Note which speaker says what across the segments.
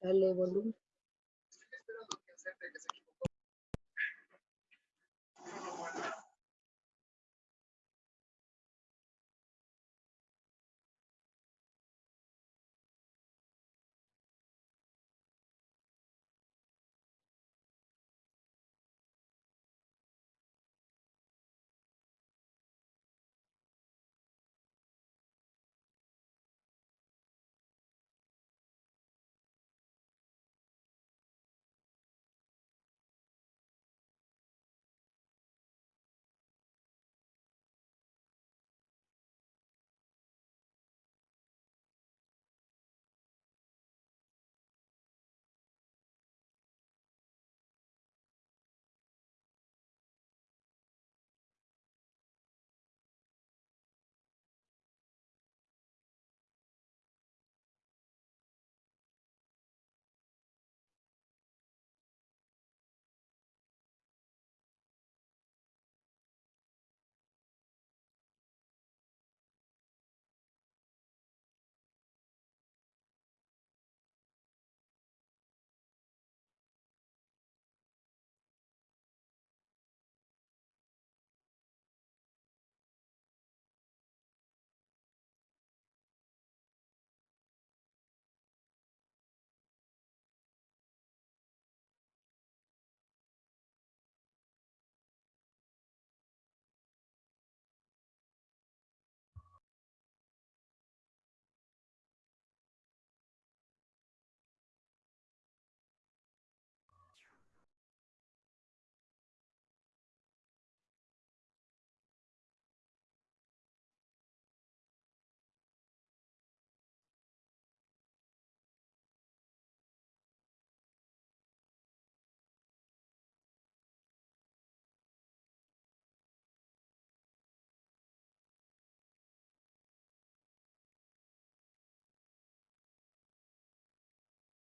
Speaker 1: Dale volumen.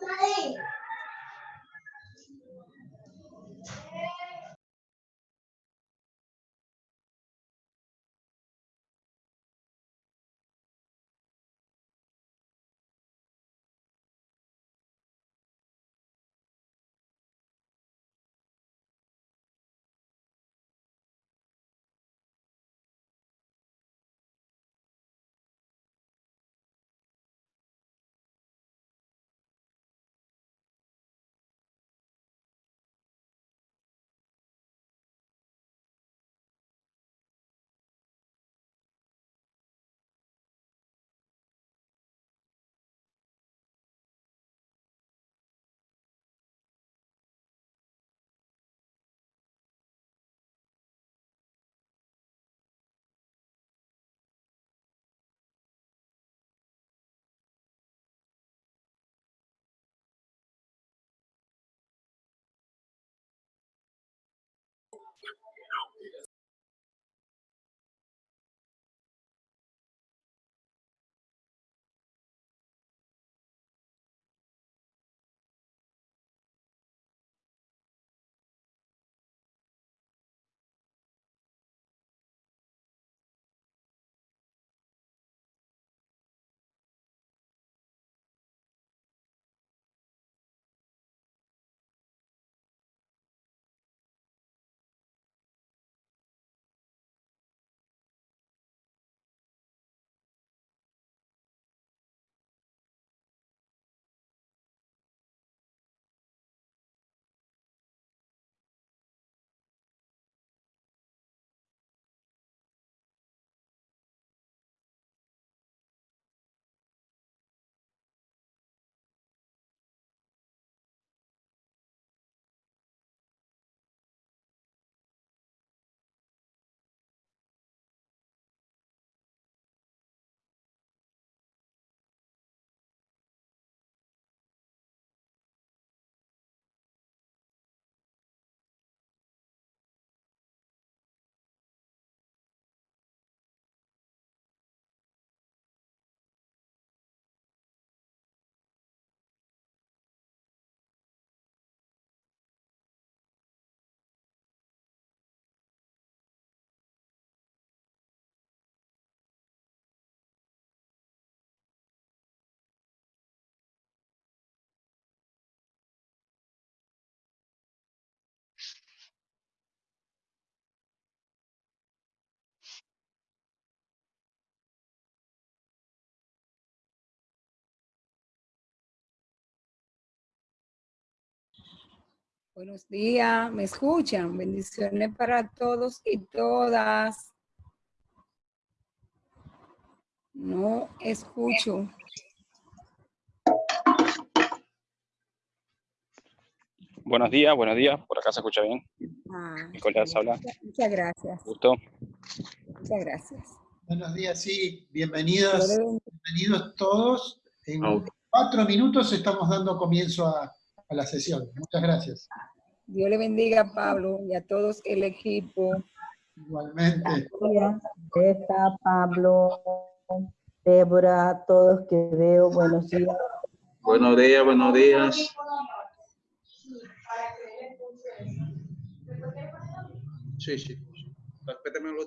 Speaker 1: Play.
Speaker 2: Buenos días, ¿me escuchan? Bendiciones para todos y todas. No escucho.
Speaker 3: Buenos días, buenos días. Por acá se escucha bien.
Speaker 2: Ah,
Speaker 3: Nicolás habla.
Speaker 2: Muchas gracias.
Speaker 3: Gusto.
Speaker 2: Muchas gracias.
Speaker 4: Buenos días, sí. Bienvenidos, bienvenidos todos. En cuatro minutos estamos dando comienzo a, a la sesión. Muchas gracias.
Speaker 2: Dios le bendiga a Pablo y a todos el equipo.
Speaker 4: Igualmente.
Speaker 5: Está Pablo, Débora, a todos que veo, buenos días.
Speaker 6: Buenos días, buenos días. Sí, sí. Respétame los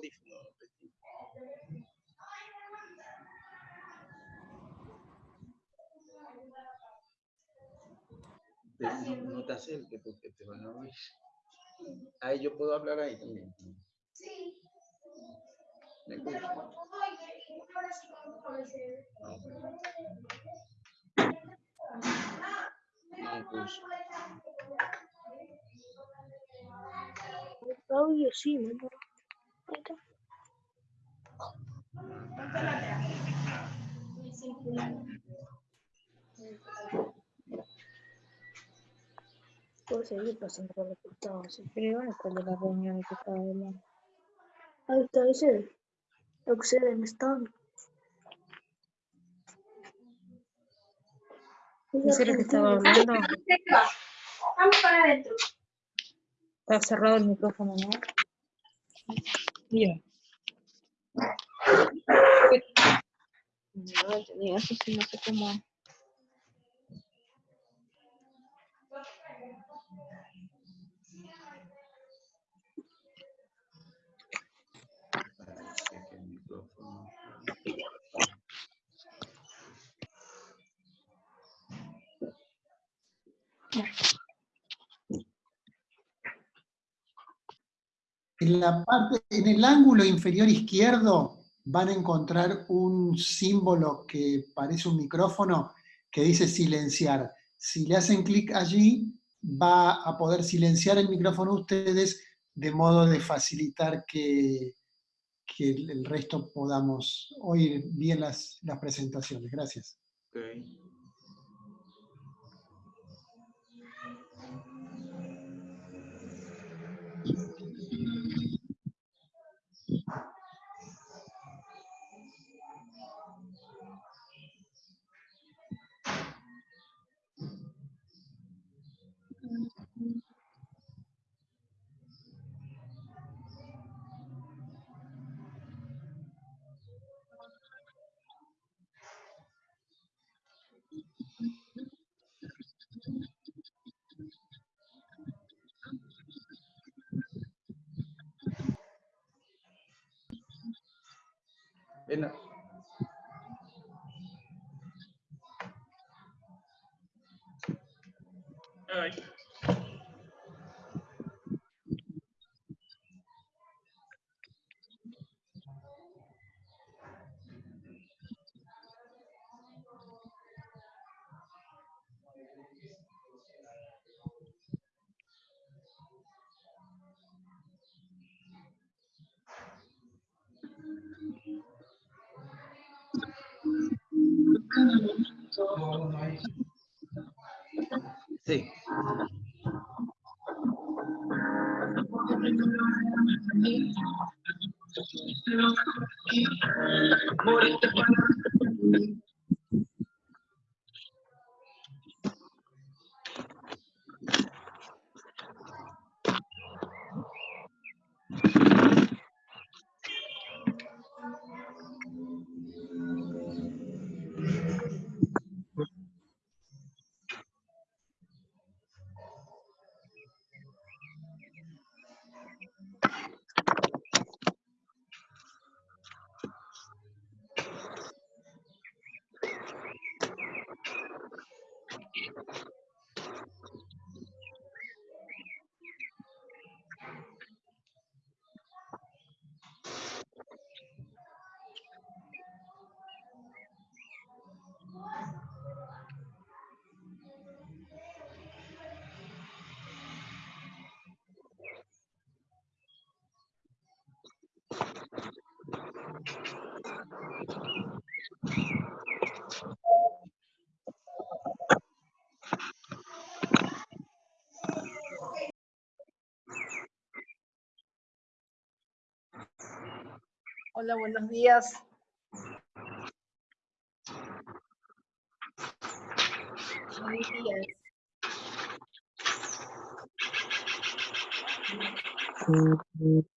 Speaker 6: No, no te acerques porque te van a oír. Ahí yo puedo hablar ahí también.
Speaker 7: Sí.
Speaker 6: ¿Me escuchas? Ah. No.
Speaker 7: Audio sí, mamá. Ahí está. Puedo seguir pasando por lo que estaba así, pero igual cuál de las reuniones que estaba hablando. Ahí está, dice. Accede en stand.
Speaker 8: ¿Ese era el que estaba hablando?
Speaker 7: Vamos para adentro.
Speaker 8: Está cerrado el micrófono, ¿no? Ya. No entendí eso, sí, no sé cómo.
Speaker 4: En la parte, en el ángulo inferior izquierdo van a encontrar un símbolo que parece un micrófono que dice silenciar. Si le hacen clic allí, va a poder silenciar el micrófono ustedes de modo de facilitar que, que el resto podamos oír bien las, las presentaciones. Gracias.
Speaker 6: Ok. Ven a- Sí.
Speaker 9: Hola, buenos días. Buenos días.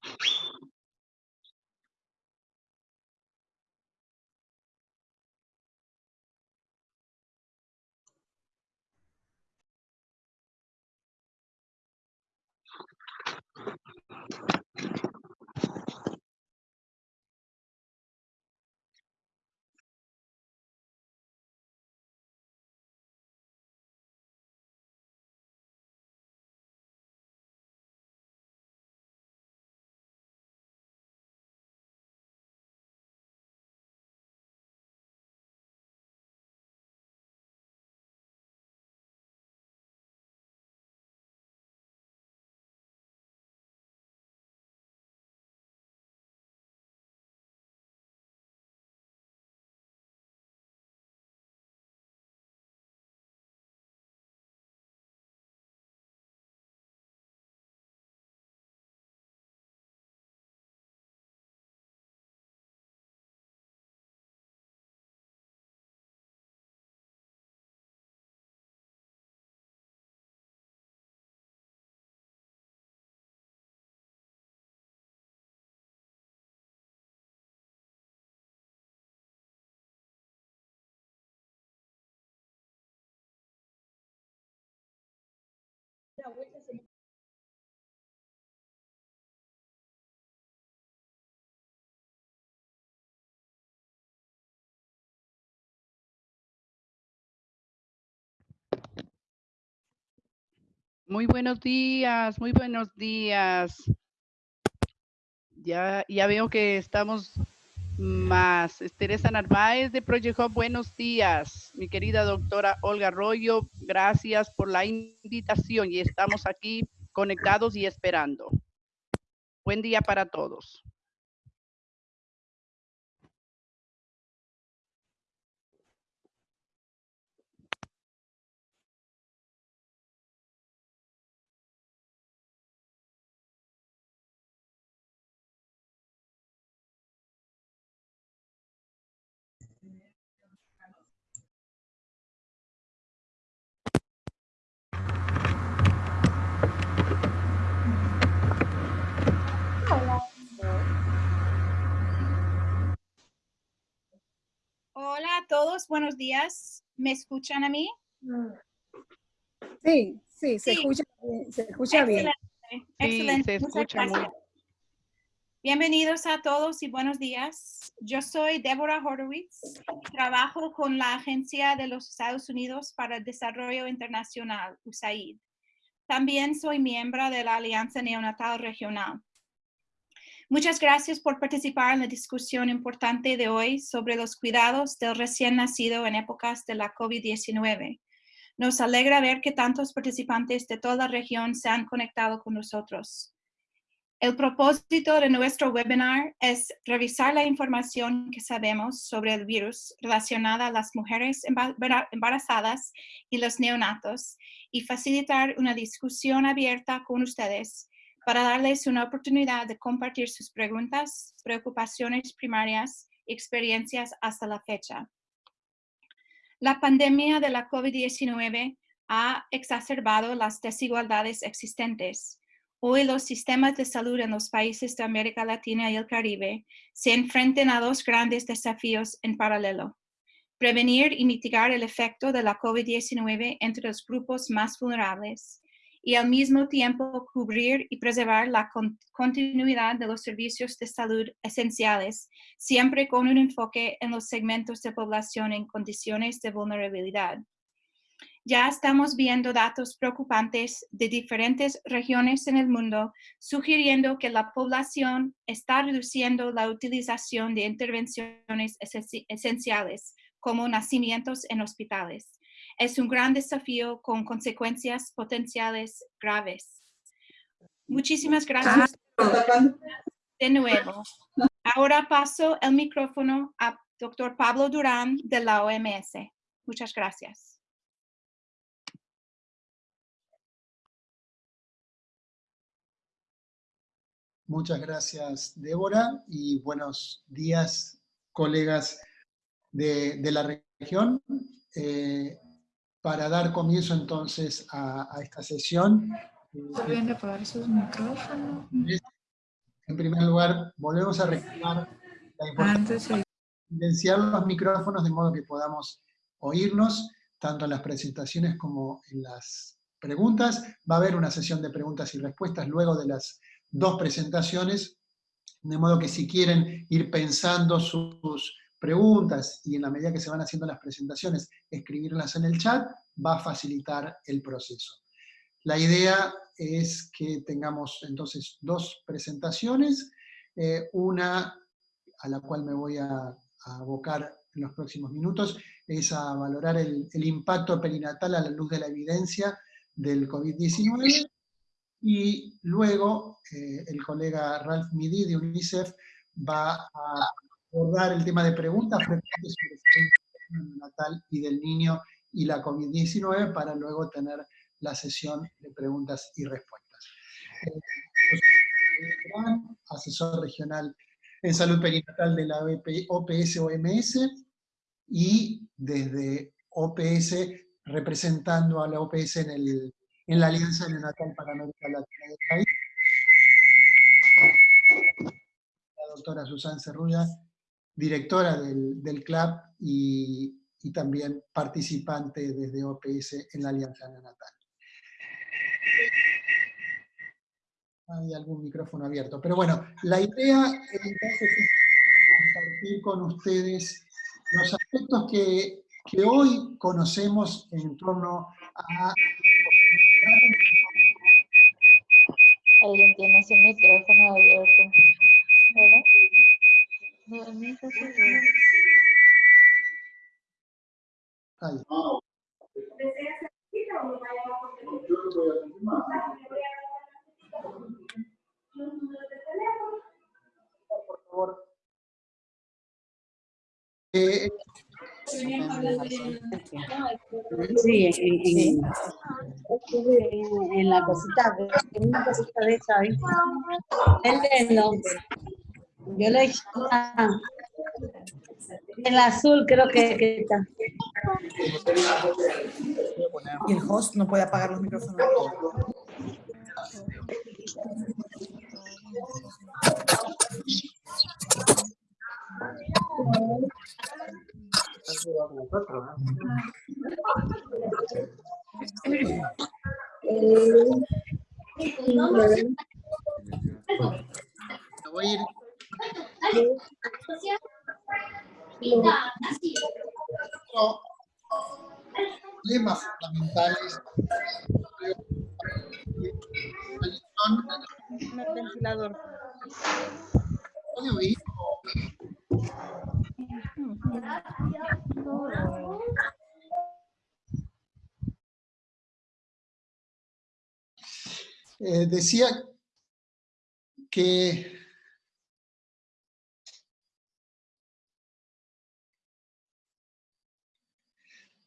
Speaker 10: Muy buenos días, muy buenos días. Ya, ya veo que estamos más. Teresa Narváez de Project Hub, buenos días. Mi querida doctora Olga Arroyo, gracias por la invitación y estamos aquí conectados y esperando. Buen día para todos.
Speaker 11: Todos, buenos días. ¿Me escuchan a mí?
Speaker 1: Sí, sí, se
Speaker 11: Sí.
Speaker 1: escucha, bien, se escucha bien.
Speaker 11: Excelente, excelente.
Speaker 10: se
Speaker 11: Muchas
Speaker 10: escucha muy
Speaker 11: gracias. Bienvenidos a todos y buenos días. Yo soy Deborah Horowitz. Trabajo con la Agencia de los Estados Unidos para el Desarrollo Internacional, USAID. También soy miembro de la Alianza Neonatal Regional. Muchas gracias por participar en la discusión importante de hoy sobre los cuidados del recién nacido en épocas de la COVID-19. Nos alegra ver que tantos participantes de toda la región se han conectado con nosotros. El propósito de nuestro webinar es revisar la información que sabemos sobre el virus relacionada a las mujeres emba- embara- embarazadas y los neonatos y facilitar una discusión abierta con ustedes para darles una oportunidad de compartir sus preguntas, preocupaciones primarias y experiencias hasta la fecha. La pandemia de la COVID-19 ha exacerbado las desigualdades existentes. Hoy los sistemas de salud en los países de América Latina y el Caribe se enfrentan a dos grandes desafíos en paralelo. Prevenir y mitigar el efecto de la COVID-19 entre los grupos más vulnerables y al mismo tiempo cubrir y preservar la con- continuidad de los servicios de salud esenciales, siempre con un enfoque en los segmentos de población en condiciones de vulnerabilidad. Ya estamos viendo datos preocupantes de diferentes regiones en el mundo, sugiriendo que la población está reduciendo la utilización de intervenciones esenci- esenciales, como nacimientos en hospitales. Es un gran desafío con consecuencias potenciales graves. Muchísimas gracias de nuevo. Ahora paso el micrófono a Dr. Pablo Durán de la OMS. Muchas gracias.
Speaker 4: Muchas gracias, Débora, y buenos días, colegas de, de la región. Eh, para dar comienzo entonces a, a esta sesión,
Speaker 12: Deben de apagar sus micrófonos.
Speaker 4: en primer lugar, volvemos a recordar la importancia
Speaker 12: de
Speaker 4: silenciar los micrófonos de modo que podamos oírnos, tanto en las presentaciones como en las preguntas. Va a haber una sesión de preguntas y respuestas luego de las dos presentaciones, de modo que si quieren ir pensando sus preguntas y en la medida que se van haciendo las presentaciones, escribirlas en el chat, va a facilitar el proceso. La idea es que tengamos entonces dos presentaciones, eh, una a la cual me voy a, a abocar en los próximos minutos, es a valorar el, el impacto perinatal a la luz de la evidencia del COVID-19, y luego eh, el colega Ralph Midi de UNICEF va a abordar el tema de preguntas frecuentes sobre el natal y del niño y la COVID-19 para luego tener la sesión de preguntas y respuestas. Eh, asesor regional en salud perinatal de la OPS-OMS y desde OPS representando a la OPS en, el, en la Alianza Neonatal para América Latina y el país. La doctora Susan Cerrulla, directora del, del CLAP y, también participante desde OPS en la Alianza Neonatal. Hay algún micrófono abierto. Pero bueno, la idea entonces es compartir con ustedes los aspectos que, que hoy conocemos en torno a...
Speaker 8: Alguien tiene su micrófono abierto. ¿Verdad? No, el mío está cerrado.
Speaker 4: Ahí. Por favor. Eh,
Speaker 13: Sí, en, en- en- en la cosita, en una cosita de esa. El no. Yo le ah, el azul creo que, que está.
Speaker 14: Y el host no puede apagar los micrófonos.
Speaker 4: Me voy a ir Otro problemas fundamentales
Speaker 7: El ventilador.
Speaker 4: Eh, decía que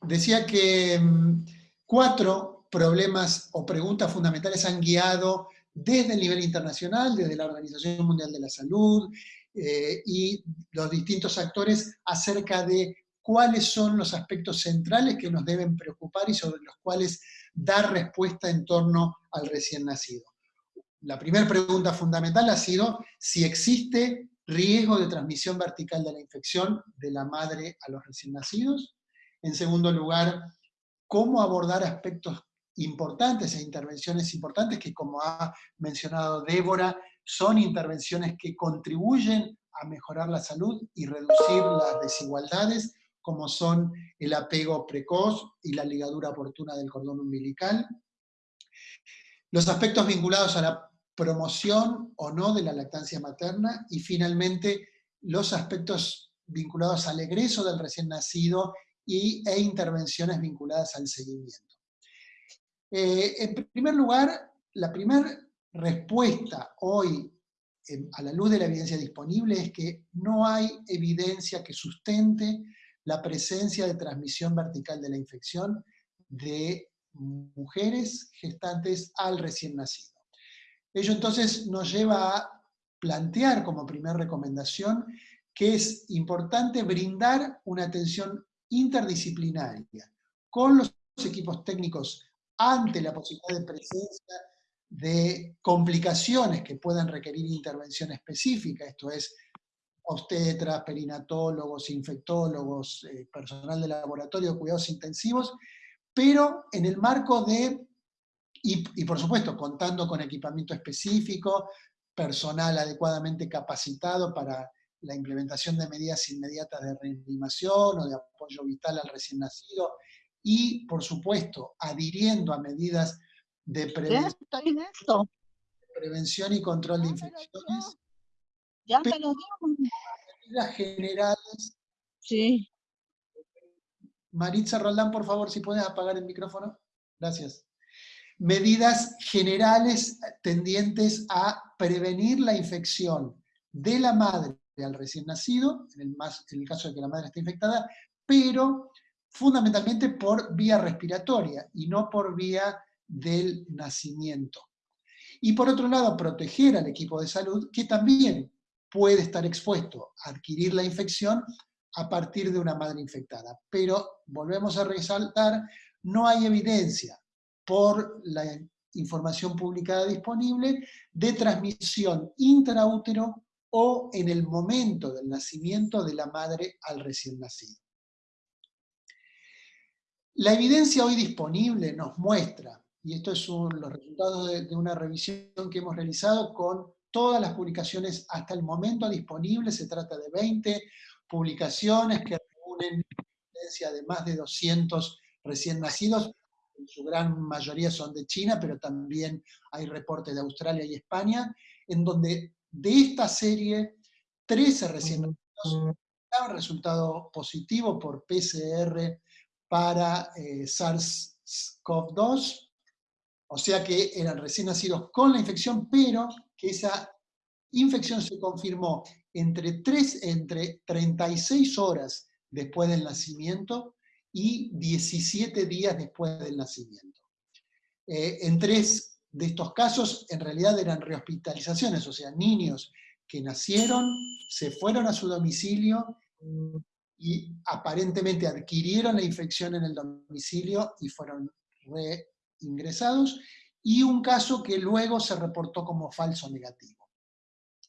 Speaker 4: decía que mm, cuatro problemas o preguntas fundamentales han guiado desde el nivel internacional, desde la Organización Mundial de la Salud eh, y los distintos actores acerca de cuáles son los aspectos centrales que nos deben preocupar y sobre los cuales dar respuesta en torno al recién nacido. La primera pregunta fundamental ha sido si existe riesgo de transmisión vertical de la infección de la madre a los recién nacidos. En segundo lugar, cómo abordar aspectos importantes e intervenciones importantes que, como ha mencionado Débora, son intervenciones que contribuyen a mejorar la salud y reducir las desigualdades, como son el apego precoz y la ligadura oportuna del cordón umbilical. Los aspectos vinculados a la promoción o no de la lactancia materna, y finalmente los aspectos vinculados al egreso del recién nacido y, e intervenciones vinculadas al seguimiento. Eh, en primer lugar, la primera respuesta hoy a la luz de la evidencia disponible es que no hay evidencia que sustente la presencia de transmisión vertical de la infección de mujeres gestantes al recién nacido. Ello entonces nos lleva a plantear como primera recomendación que es importante brindar una atención interdisciplinaria con los equipos técnicos ante la posibilidad de presencia de complicaciones que puedan requerir intervención específica, esto es, obstetras, perinatólogos, infectólogos, eh, personal de laboratorio, cuidados intensivos, pero en el marco de, y, y por supuesto contando con equipamiento específico, personal adecuadamente capacitado para la implementación de medidas inmediatas de reanimación o de apoyo vital al recién nacido, y, por supuesto, adhiriendo a medidas de prevención, prevención y control de infecciones.
Speaker 13: Ya me lo
Speaker 4: Medidas generales.
Speaker 13: Sí.
Speaker 4: Maritza Roldán, por favor, si puedes apagar el micrófono. Gracias. Medidas generales tendientes a prevenir la infección de la madre al recién nacido, en el, caso de que la madre esté infectada, pero fundamentalmente por vía respiratoria y no por vía del nacimiento. Y por otro lado, proteger al equipo de salud que también puede estar expuesto a adquirir la infección a partir de una madre infectada. Pero, volvemos a resaltar, no hay evidencia por la información publicada disponible de transmisión intraútero o en el momento del nacimiento de la madre al recién nacido. La evidencia hoy disponible nos muestra, y esto es los resultados de, una revisión que hemos realizado con todas las publicaciones hasta el momento disponibles, se trata de 20 publicaciones que reúnen evidencia de más de 200 recién nacidos, en su gran mayoría son de China, pero también hay reportes de Australia y España, en donde de esta serie, 13 recién nacidos han resultado positivo por PCR para eh, SARS-CoV-2, o sea que eran recién nacidos con la infección, pero que esa infección se confirmó entre, 3, entre 36 horas después del nacimiento y 17 días después del nacimiento. Eh, en tres de estos casos, en realidad eran rehospitalizaciones, o sea, niños que nacieron, se fueron a su domicilio, y aparentemente adquirieron la infección en el domicilio y fueron reingresados, y un caso que luego se reportó como falso negativo.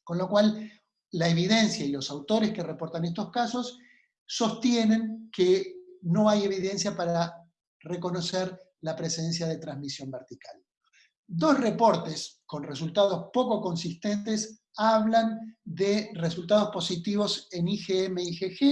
Speaker 4: Con lo cual, la evidencia y los autores que reportan estos casos sostienen que no hay evidencia para reconocer la presencia de transmisión vertical. Dos reportes con resultados poco consistentes hablan de resultados positivos en IgM y IgG.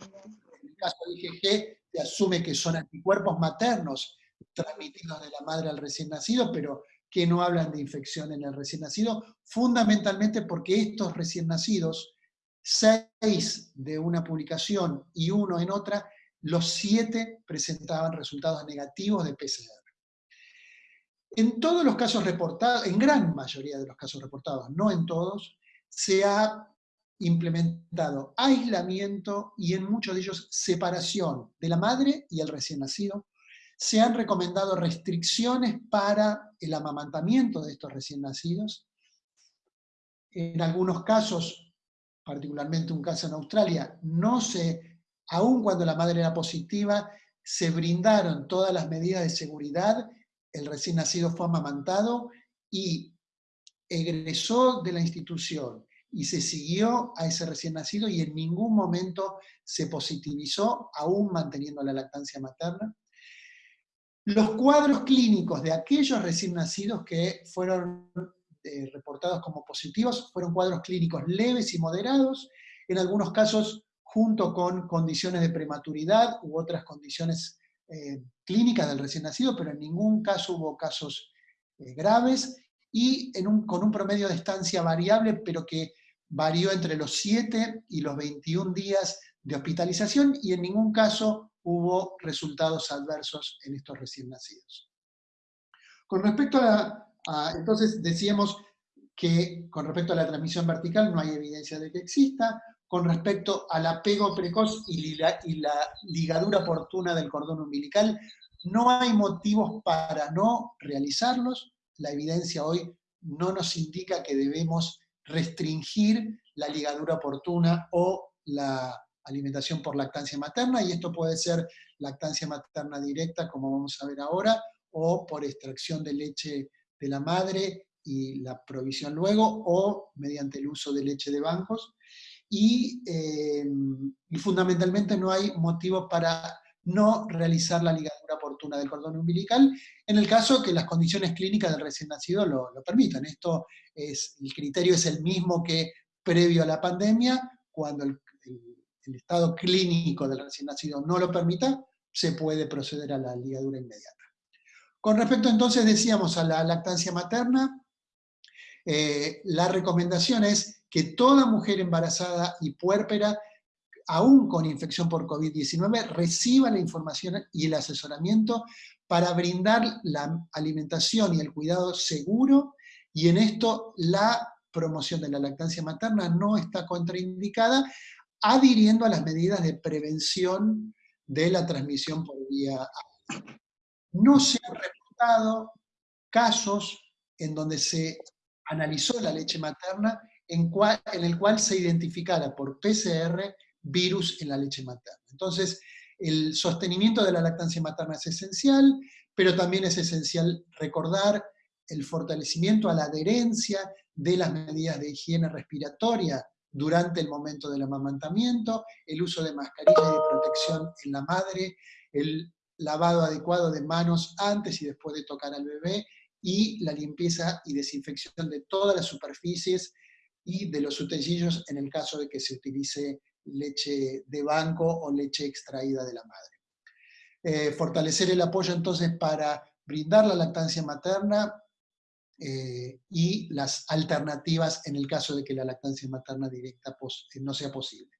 Speaker 4: En el caso de IgG se asume que son anticuerpos maternos transmitidos de la madre al recién nacido, pero que no hablan de infección en el recién nacido, fundamentalmente porque estos recién nacidos, seis de una publicación y uno en otra, los siete presentaban resultados negativos de PCR. En todos los casos reportados, en gran mayoría de los casos reportados, no en todos, se ha implementado aislamiento y en muchos de ellos separación de la madre y el recién nacido. Se han recomendado restricciones para el amamantamiento de estos recién nacidos. En algunos casos, particularmente un caso en Australia, no se, aun cuando la madre era positiva, se brindaron todas las medidas de seguridad el recién nacido fue amamantado y egresó de la institución y se siguió a ese recién nacido y en ningún momento se positivizó, aún manteniendo la lactancia materna. Los cuadros clínicos de aquellos recién nacidos que fueron eh, reportados como positivos fueron cuadros clínicos leves y moderados, en algunos casos junto con condiciones de prematuridad u otras condiciones eh, clínicas del recién nacido, pero en ningún caso hubo casos eh, graves, y con un promedio de estancia variable, pero que varió entre los 7 y los 21 días de hospitalización, y en ningún caso hubo resultados adversos en estos recién nacidos. Con respecto a, a entonces decíamos que con respecto a la transmisión vertical no hay evidencia de que exista, con respecto al apego precoz y la, ligadura oportuna del cordón umbilical, no hay motivos para no realizarlos, la evidencia hoy no nos indica que debemos restringir la ligadura oportuna o la alimentación por lactancia materna, y esto puede ser lactancia materna directa, como vamos a ver ahora, o por extracción de leche de la madre y la provisión luego, o mediante el uso de leche de bancos. Em, y, fundamentalmente no hay motivo para no realizar la ligadura oportuna del cordón umbilical, en el caso que las condiciones clínicas del recién nacido lo, permitan. Esto es, el criterio es el mismo que previo a la pandemia, cuando el, el estado clínico del recién nacido no lo permita, se puede proceder a la ligadura inmediata. Con respecto entonces, decíamos, a la lactancia materna, eh, la recomendación es que toda mujer embarazada y puérpera, aún con infección por COVID-19, reciba la información y el asesoramiento para brindar la alimentación y el cuidado seguro, y en esto la promoción de la lactancia materna no está contraindicada, adhiriendo a las medidas de prevención de la transmisión por vía No se han reportado casos en donde se analizó la leche materna en, en el cual se identificara por PCR virus en la leche materna. Entonces, el sostenimiento de la lactancia materna es esencial, pero también es esencial recordar el fortalecimiento a la adherencia de las medidas de higiene respiratoria durante el momento del amamantamiento, el uso de mascarilla y de protección en la madre, el lavado adecuado de manos antes y después de tocar al bebé, y la limpieza y desinfección de todas las superficies y de los utensilios en el caso de que se utilice leche de banco o leche extraída de la madre. Eh, fortalecer el apoyo entonces para brindar la lactancia materna eh, y las alternativas en el caso de que la lactancia materna directa no sea posible.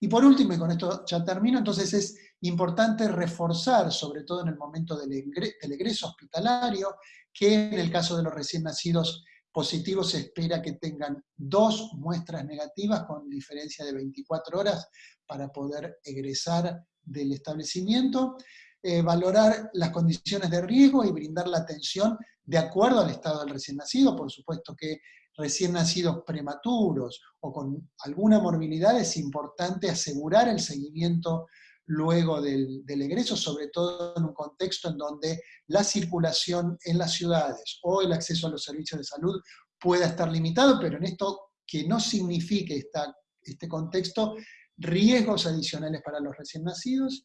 Speaker 4: Y por último, y con esto ya termino, entonces es importante reforzar, sobre todo en el momento del, egreso hospitalario, que en el caso de los recién nacidos positivos se espera que tengan dos muestras negativas con diferencia de 24 horas para poder egresar del establecimiento, eh, valorar las condiciones de riesgo y brindar la atención de acuerdo al estado del recién nacido, por supuesto que recién nacidos prematuros o con alguna morbilidad es importante asegurar el seguimiento luego del, egreso, sobre todo en un contexto en donde la circulación en las ciudades o el acceso a los servicios de salud pueda estar limitado, pero en esto que no signifique esta, este contexto riesgos adicionales para los recién nacidos,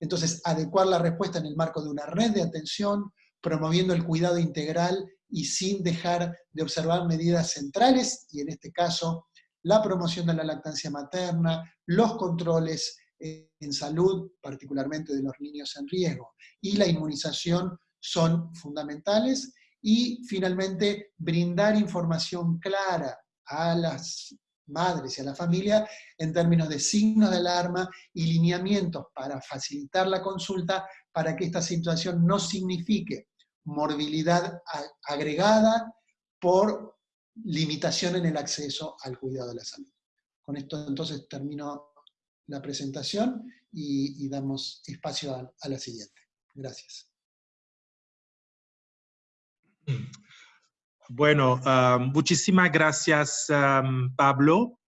Speaker 4: entonces adecuar la respuesta en el marco de una red de atención, promoviendo el cuidado integral y sin dejar de observar medidas centrales, y en este caso la promoción de la lactancia materna, los controles en salud, particularmente de los niños en riesgo, y la inmunización son fundamentales, y finalmente brindar información clara a las madres y a la familia en términos de signos de alarma y lineamientos para facilitar la consulta para que esta situación no signifique morbilidad agregada por limitación en el acceso al cuidado de la salud. Con esto entonces termino la presentación y, damos espacio a, la siguiente. Gracias.
Speaker 15: Bueno, ah, muchísimas gracias, ah, Pablo.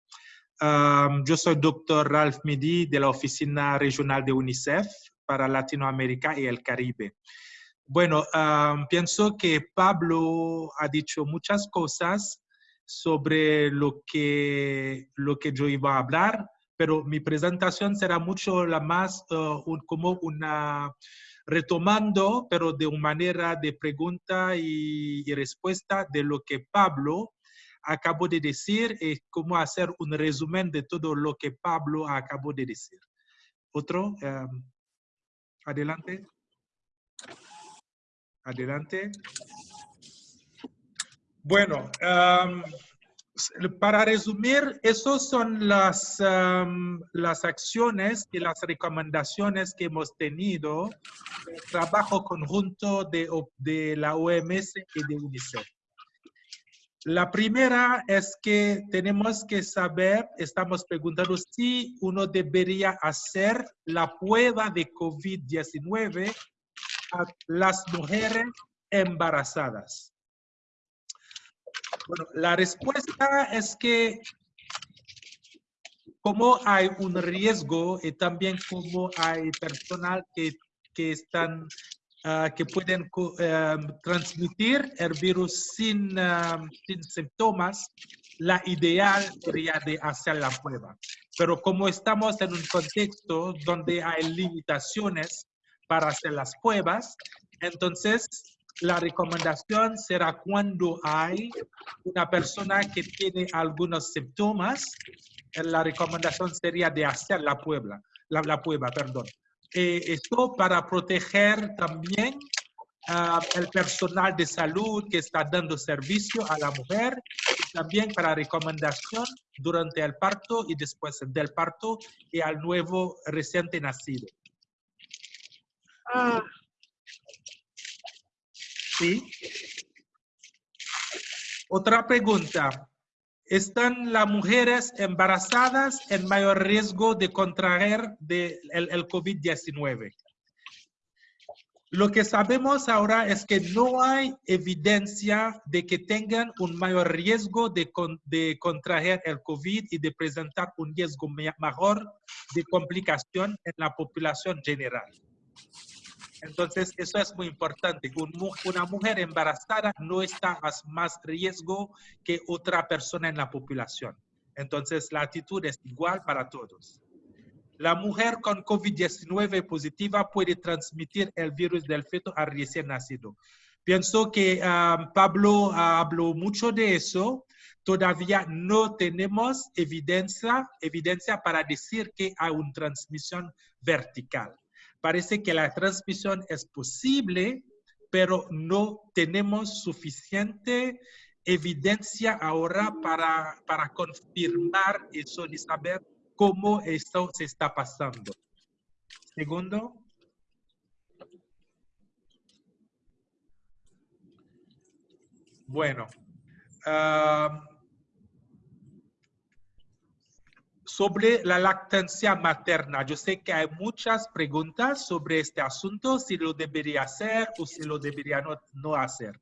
Speaker 15: Ah, yo soy doctor Ralph Midi de la Oficina Regional de UNICEF para Latinoamérica y el Caribe. Bueno, pienso que Pablo ha dicho muchas cosas sobre lo que, lo que yo iba a hablar, pero mi presentación será mucho la más uh, como una retomando, pero de una manera de pregunta y, respuesta de lo que Pablo acabó de decir y cómo hacer un resumen de todo lo que Pablo acabó de decir. Otro, um, adelante. Adelante. Bueno, para resumir, esas son las, las acciones y las recomendaciones que hemos tenido en el trabajo conjunto de, de la OMS y de UNICEF. La primera es que tenemos que saber, estamos preguntando si uno debería hacer la prueba de COVID-19 las mujeres embarazadas. Bueno, la respuesta es que como hay un riesgo y también como hay personal que, que están ah, que pueden em, transmitir el virus sin, em, sin síntomas, la ideal sería de hacer la prueba. Pero como estamos en un contexto donde hay limitaciones para hacer las pruebas. Entonces, la recomendación será cuando hay una persona que tiene algunos síntomas, la recomendación sería de hacer la prueba, la, prueba, perdón. Eh, esto para proteger también uh, el personal de salud que está dando servicio a la mujer y también para recomendación durante el parto y después del parto y al nuevo reciente nacido. Ah. Sí. Otra pregunta. ¿Están las mujeres embarazadas en mayor riesgo de contraer el, el COVID-19? Lo que sabemos ahora es que no hay evidencia de que tengan un mayor riesgo de, de contraer el COVID y de presentar un riesgo mejor de complicación en la población general. Entonces, eso es muy importante. una mujer embarazada no está a más riesgo que otra persona en la población. Entonces, la actitud es igual para todos. La mujer con COVID-19 positiva puede transmitir el virus del feto al recién nacido. Pienso que um, Pablo habló mucho de eso. Todavía no tenemos evidencia, evidencia para decir que hay una transmisión vertical parece que la transmisión es posible, pero no tenemos suficiente evidencia ahora para, para confirmar eso y saber cómo esto se está pasando. Segundo. Bueno, ah, sobre la lactancia materna. Yo sé que hay muchas preguntas sobre este asunto, si lo debería hacer o si lo debería no, no hacer.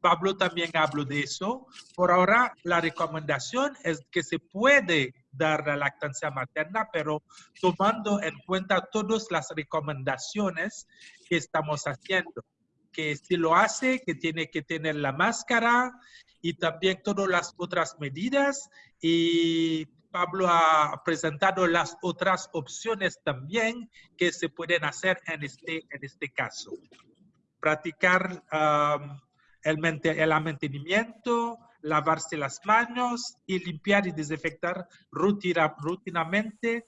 Speaker 15: Pablo también habló de eso. Por ahora, la recomendación es que se puede dar la lactancia materna, pero tomando en cuenta todas las recomendaciones que estamos haciendo. Que si lo hace, que tiene que tener la máscara y también todas las otras medidas y Pablo ha presentado las otras opciones también que se pueden hacer en este, en este caso. Practicar el, el mantenimiento, lavarse las manos y limpiar y desinfectar rutina, rutinamente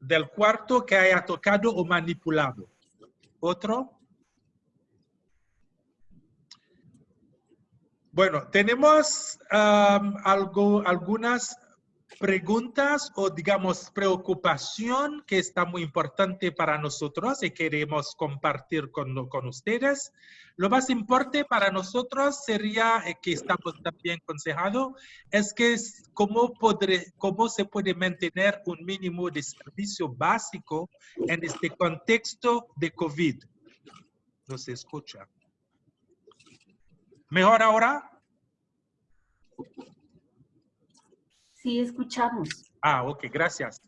Speaker 15: del cuarto que haya tocado o manipulado. Otro. Bueno, tenemos am, algo, algunas preguntas o digamos preocupación que está muy importante para nosotros y queremos compartir con, con ustedes. Lo más importante para nosotros sería, eh, que estamos también aconsejados, es que es cómo, podré, cómo se puede mantener un mínimo de servicio básico en este contexto de COVID. No se escucha. ¿Mejor ahora?
Speaker 16: Sí, escuchamos.
Speaker 15: Ah, ok, gracias.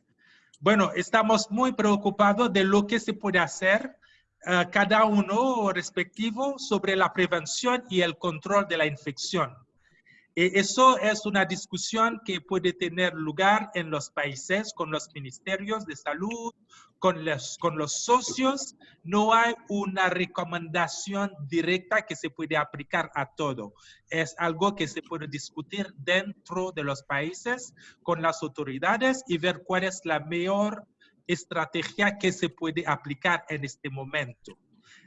Speaker 15: Bueno, estamos muy preocupados de lo que se puede hacer eh, cada uno respectivo sobre la prevención y el control de la infección. E- eso es una discusión que puede tener lugar en los países con los ministerios de salud, con los, socios. No hay una recomendación directa que se puede aplicar a todo. Es algo que se puede discutir dentro de los países con las autoridades y ver cuál es la mejor estrategia que se puede aplicar en este momento.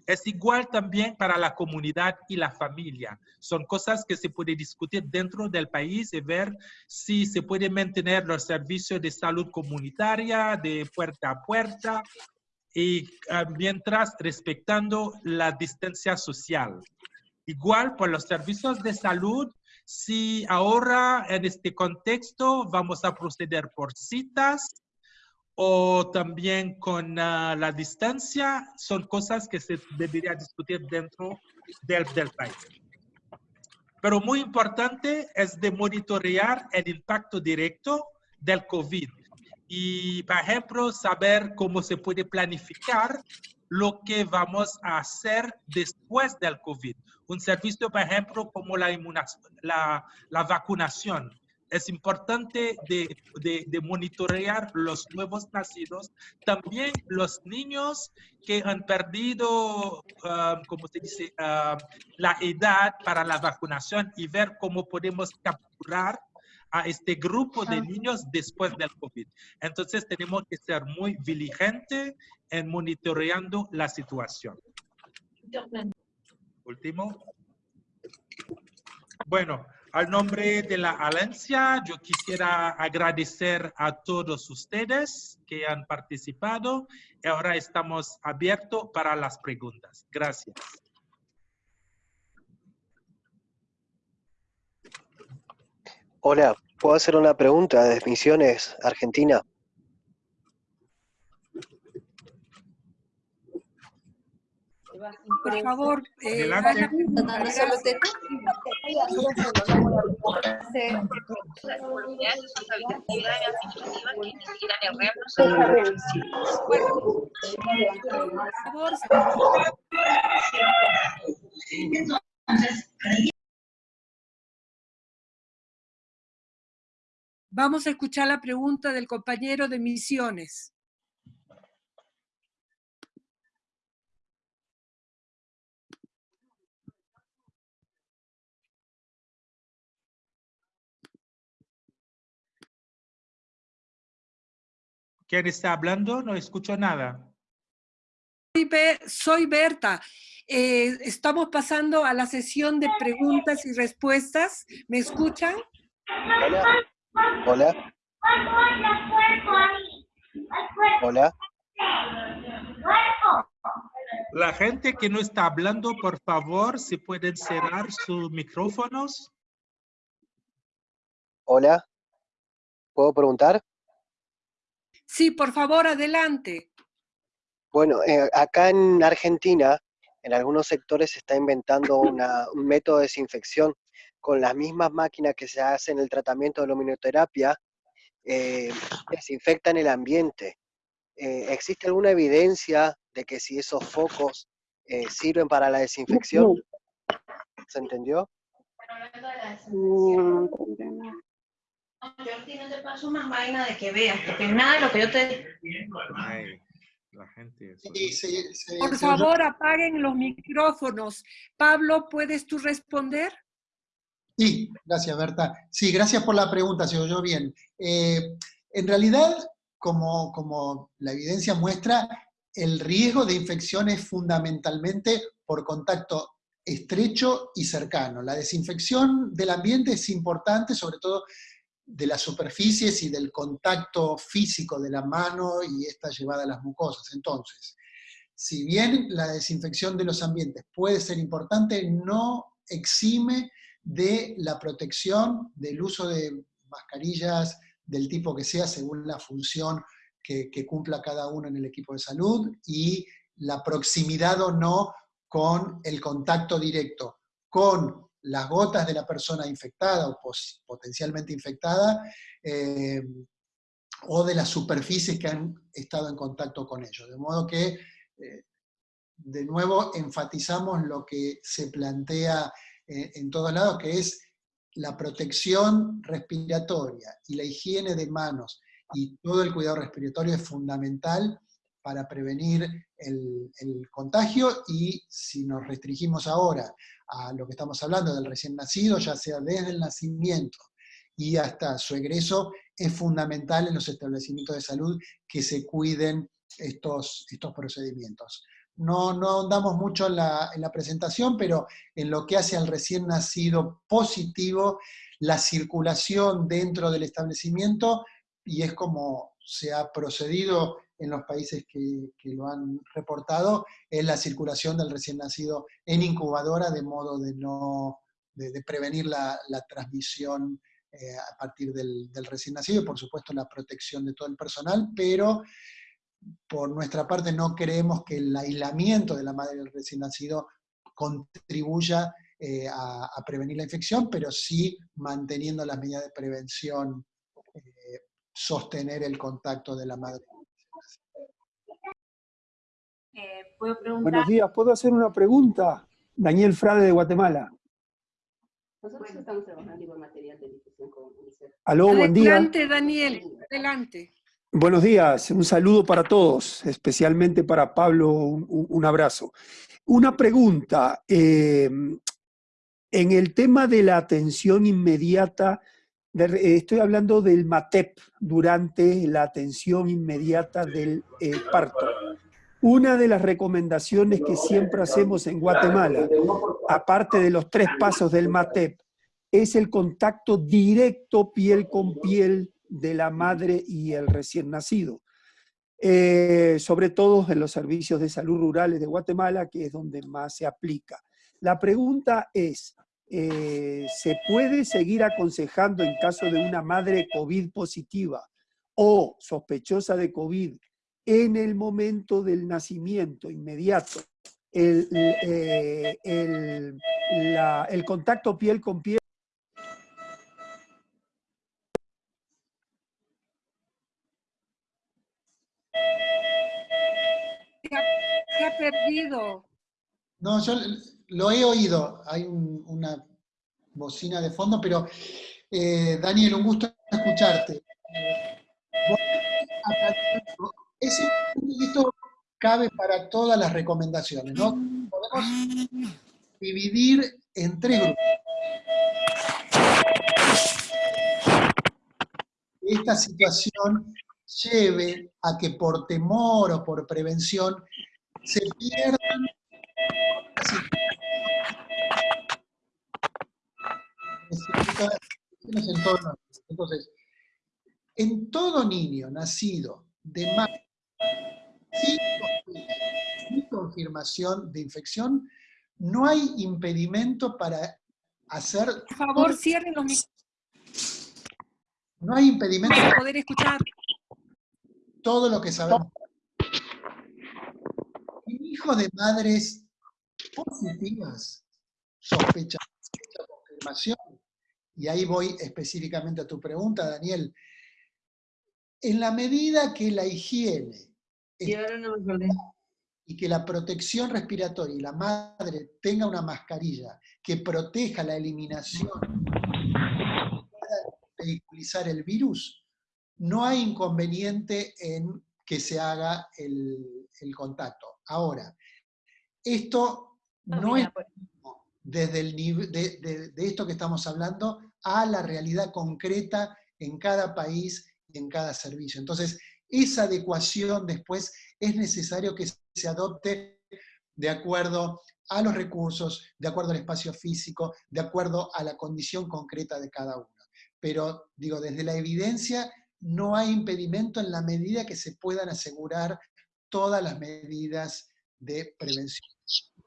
Speaker 15: Es igual también para la comunidad y la familia. Son cosas que se puede discutir dentro del país y ver si se puede mantener los servicios de salud comunitaria de puerta a puerta y ah, mientras respetando la distancia social. Igual por los servicios de salud, si ahora en este contexto vamos a proceder por citas, o también con ah, la distancia, son cosas que se debería discutir dentro del, del país. Pero muy importante es de monitorear el impacto directo del COVID y, por ejemplo, saber cómo se puede planificar lo que vamos a hacer después del COVID. Un servicio, por ejemplo, como la, la, la vacunación. Es importante de, de, de monitorear los nuevos nacidos, también los niños que han perdido, ah, como se dice, ah, la edad para la vacunación y ver cómo podemos capturar a este grupo de niños después del COVID. Entonces tenemos que ser muy diligentes en monitoreando la situación. Último. Bueno, al nombre de la Alianza, yo quisiera agradecer a todos ustedes que han participado. Y ahora estamos abiertos para las preguntas. Gracias.
Speaker 17: Hola, ¿puedo hacer una pregunta de Misiones, Argentina?
Speaker 1: Por favor, eh,
Speaker 15: Adelante.
Speaker 1: Vamos a escuchar la pregunta del compañero de Misiones.
Speaker 15: ¿Quién está hablando? No escucho nada.
Speaker 1: Soy Be- Soy Berta. Eh, estamos pasando a la sesión de preguntas y respuestas. ¿Me escuchan?
Speaker 17: Hola. Hola. Hola.
Speaker 15: La gente que no está hablando, por favor, si pueden cerrar sus micrófonos.
Speaker 17: Hola. ¿Puedo preguntar?
Speaker 1: Sí, por favor, adelante.
Speaker 17: Bueno, eh, acá en Argentina, en algunos sectores se está inventando una- un método de desinfección con las mismas máquinas que se hacen el tratamiento de luminoterapia, eh, desinfectan el ambiente. Eh, ¿Existe alguna evidencia de que si esos focos eh, sirven para la desinfección? ¿Se entendió?
Speaker 16: Mm, Yo te paso más vaina de que veas, porque nada de lo que yo te...
Speaker 15: Ay, la gente.
Speaker 4: Sí, sí, sí,
Speaker 1: Por favor, apaguen los micrófonos. Pablo, ¿puedes tú responder?
Speaker 4: Sí, gracias Berta. Sí, gracias por la pregunta, se oyó bien. Eh, en realidad, como, como la evidencia muestra, el riesgo de infección es fundamentalmente por contacto estrecho y cercano. La desinfección del ambiente es importante, sobre todo de las superficies y del contacto físico de la mano y esta llevada a las mucosas. Entonces, si bien la desinfección de los ambientes puede ser importante, no exime de la protección, del uso de mascarillas del tipo que sea, según la función que, que cumpla cada uno en el equipo de salud, y la proximidad o no con el contacto directo con las gotas de la persona infectada o potencialmente infectada, eh, o de las superficies que han estado en contacto con ellos. De modo que, eh, de nuevo, enfatizamos lo que se plantea eh, en todos lados, que es la protección respiratoria y la higiene de manos y todo el cuidado respiratorio es fundamental para prevenir el, el contagio y si nos restringimos ahora a lo que estamos hablando del recién nacido, ya sea desde el nacimiento y hasta su egreso, es fundamental en los establecimientos de salud que se cuiden estos, estos procedimientos. No, no ahondamos mucho en la, en la presentación, pero en lo que hace al recién nacido positivo, la circulación dentro del establecimiento, y es como se ha procedido en los países que, lo han reportado, es la circulación del recién nacido en incubadora, de modo de, no, de, prevenir la, la transmisión eh, a partir del, recién nacido, y por supuesto la protección de todo el personal, pero por nuestra parte no creemos que el aislamiento de la madre del recién nacido contribuya eh, a, a, prevenir la infección, pero sí manteniendo las medidas de prevención, eh, sostener el contacto de la madre.
Speaker 16: Eh, ¿Puedo preguntar?
Speaker 18: Buenos días, ¿puedo hacer una pregunta? Daniel Frade de Guatemala.
Speaker 16: Nosotros estamos trabajando igual material de difusión con UNICEF.
Speaker 18: Aló, buen día.
Speaker 1: Adelante, Daniel, adelante.
Speaker 18: Buenos días, un saludo para todos, especialmente para Pablo, un, un abrazo. Una pregunta, eh, en el tema de la atención inmediata, de, estoy hablando del MATEP durante la atención inmediata del eh, parto. Una de las recomendaciones que siempre hacemos en Guatemala, aparte de los tres pasos del MATEP, es el contacto directo piel con piel de la madre y el recién nacido. Eh, sobre todo en los servicios de salud rurales de Guatemala, que es donde más se aplica. La pregunta es, eh, ¿se puede seguir aconsejando en caso de una madre COVID positiva o sospechosa de COVID en el momento del nacimiento inmediato, el, eh, el, la, el contacto piel con piel?
Speaker 1: Se ha, se ha perdido.
Speaker 4: No, yo lo he oído, hay un, una bocina de fondo, pero eh, Daniel, un gusto escucharte. Ese, esto cabe para todas las recomendaciones, ¿no? Podemos dividir en tres grupos. Esta situación lleve a que por temor o por prevención se pierdan entonces, en todo niño nacido de madre sin, confirmación de infección, no hay impedimento para hacer...
Speaker 1: Por favor, cierren los micrófonos.
Speaker 4: No hay impedimento
Speaker 1: para poder escuchar
Speaker 4: todo lo que sabemos. En hijos de madres positivas, sospecha, sospecha, confirmación, y ahí voy específicamente a tu pregunta, Daniel, en la medida que la higiene y que la protección respiratoria y la madre tenga una mascarilla que proteja la eliminación, pueda vehiculizar el virus, no hay inconveniente en que se haga el, el contacto. Ahora, esto no es desde el nivel de, de, de, esto que estamos hablando a la realidad concreta en cada país y en cada servicio. Entonces, esa adecuación después es necesario que se adopte de acuerdo a los recursos, de acuerdo al espacio físico, de acuerdo a la condición concreta de cada uno. Pero, digo, desde la evidencia no hay impedimento en la medida que se puedan asegurar todas las medidas de prevención.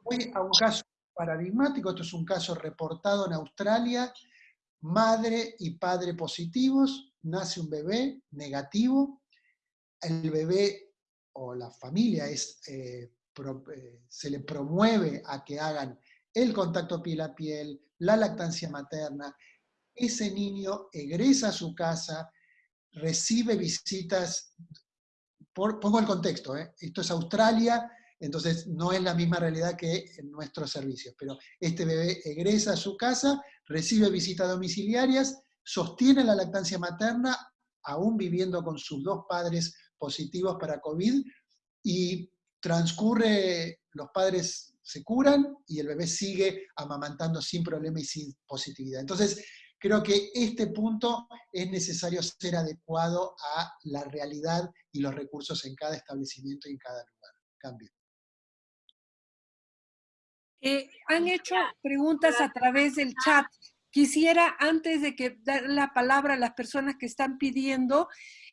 Speaker 4: Voy a un caso paradigmático, esto es un caso reportado en Australia, madre y padre positivos, nace un bebé negativo, el bebé o la familia es, eh, eh, se le promueve a que hagan el contacto piel a piel, la lactancia materna, ese niño egresa a su casa, recibe visitas, pongo el contexto, ¿eh? esto es Australia, entonces no es la misma realidad que en nuestros servicios, pero este bebé egresa a su casa, recibe visitas domiciliarias, sostiene la lactancia materna, aún viviendo con sus dos padres positivos para COVID, y transcurre, los padres se curan y el bebé sigue amamantando sin problema y sin positividad. Entonces, creo que este punto es necesario ser adecuado a la realidad y los recursos en cada establecimiento y en cada lugar. Cambio.
Speaker 1: Eh, han hecho preguntas a través del chat. Quisiera, antes de que dar la palabra a las personas que están pidiendo,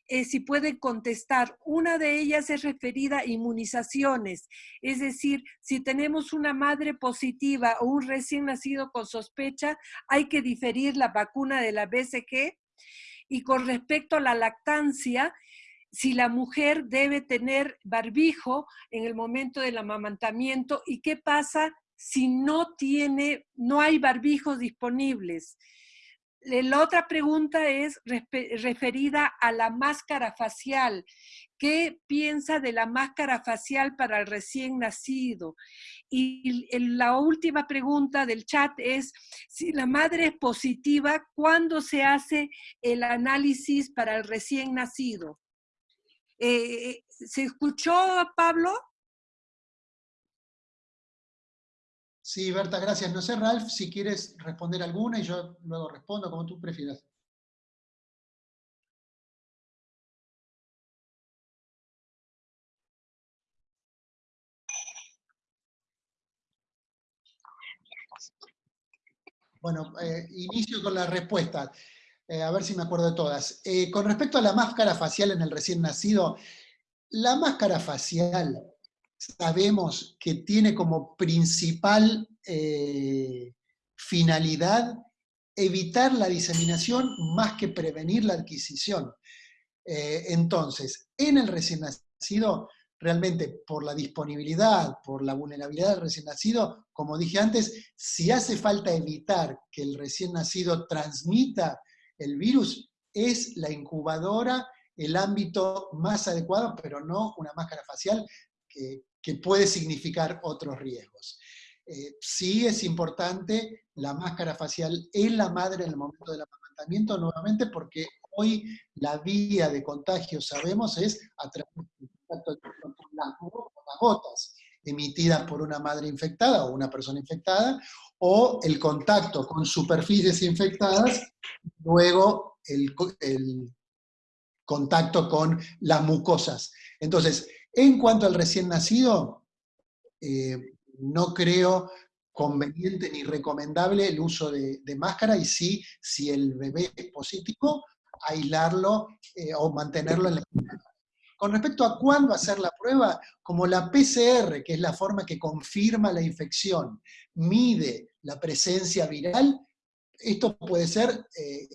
Speaker 1: eh, si pueden contestar. Una de ellas es referida a inmunizaciones, es decir, si tenemos una madre positiva o un recién nacido con sospecha, hay que diferir la vacuna de la BCG. Y con respecto a la lactancia, si la mujer debe tener barbijo en el momento del amamantamiento y qué pasa si no tiene, no hay barbijos disponibles. La otra pregunta es referida a la máscara facial. ¿Qué piensa de la máscara facial para el recién nacido? Y la última pregunta del chat es, si la madre es positiva, ¿cuándo se hace el análisis para el recién nacido? Eh, ¿Se escuchó, Pablo?
Speaker 4: Sí, Berta, gracias. No sé, Ralph, si quieres responder alguna y yo luego respondo, como tú prefieras. Bueno, eh, inicio con la respuesta, eh, a ver si me acuerdo de todas. Eh, con respecto a la máscara facial en el recién nacido, la máscara facial sabemos que tiene como principal eh, finalidad evitar la diseminación más que prevenir la adquisición. Eh, entonces, en el recién nacido, realmente por la disponibilidad, por la vulnerabilidad del recién nacido, como dije antes, si hace falta evitar que el recién nacido transmita el virus, es la incubadora el ámbito más adecuado, pero no una máscara facial que, que puede significar otros riesgos. Eh, sí es importante la máscara facial en la madre en el momento del amamantamiento, nuevamente porque hoy la vía de contagio, sabemos, es a través del contacto con las, gotas emitidas por una madre infectada o una persona infectada, o el contacto con superficies infectadas, luego el contacto con las mucosas. Entonces, en cuanto al recién nacido, eh, no creo conveniente ni recomendable el uso de, máscara y sí, si el bebé es positivo, aislarlo eh, o mantenerlo en la Con respecto a cuándo hacer la prueba, como la PCR, que es la forma que confirma la infección, mide la presencia viral, esto puede ser eh,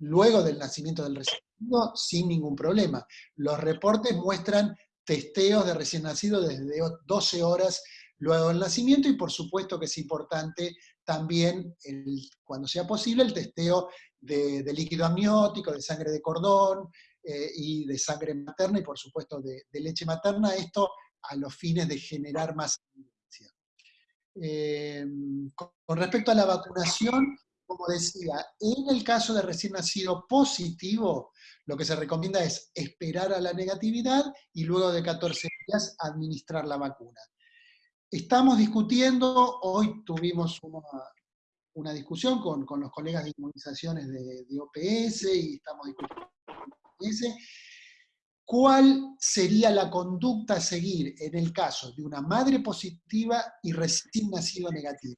Speaker 4: luego del nacimiento del recién nacido sin ningún problema. Los reportes muestran testeos de recién nacido desde 12 horas luego del nacimiento y por supuesto que es importante también, cuando sea posible, el testeo de, líquido amniótico, de sangre de cordón eh, y de sangre materna y por supuesto de, leche materna. Esto a los fines de generar más evidencia. Eh, con respecto a la vacunación, como decía, en el caso de recién nacido positivo, lo que se recomienda es esperar a la negatividad y luego de 14 días administrar la vacuna. Estamos discutiendo, hoy tuvimos una, discusión con, los colegas de inmunizaciones de, de OPS y estamos discutiendo cuál sería la conducta a seguir en el caso de una madre positiva y recién nacido negativo.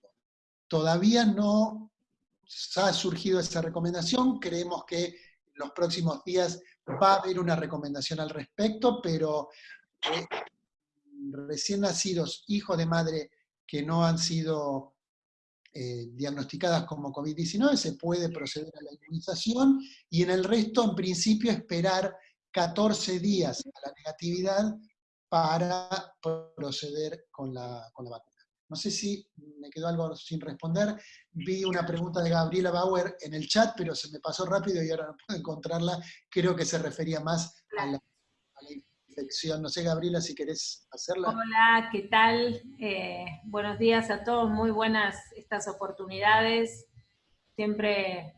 Speaker 4: Todavía no ha surgido esa recomendación, creemos que en los próximos días va a haber una recomendación al respecto, pero eh, recién nacidos, hijos de madre que no han sido eh, diagnosticadas como COVID-19, se puede proceder a la inmunización, y en el resto, en principio, esperar 14 días a la negatividad para proceder con la, con la vacuna. No sé si me quedó algo sin responder. Vi una pregunta de Gabriela Bauer en el chat, pero se me pasó rápido y ahora no puedo encontrarla. Creo que se refería más a la, infección. No sé, Gabriela, si querés hacerla.
Speaker 19: Hola, ¿qué tal? Eh, buenos días a todos. Muy buenas estas oportunidades. Siempre,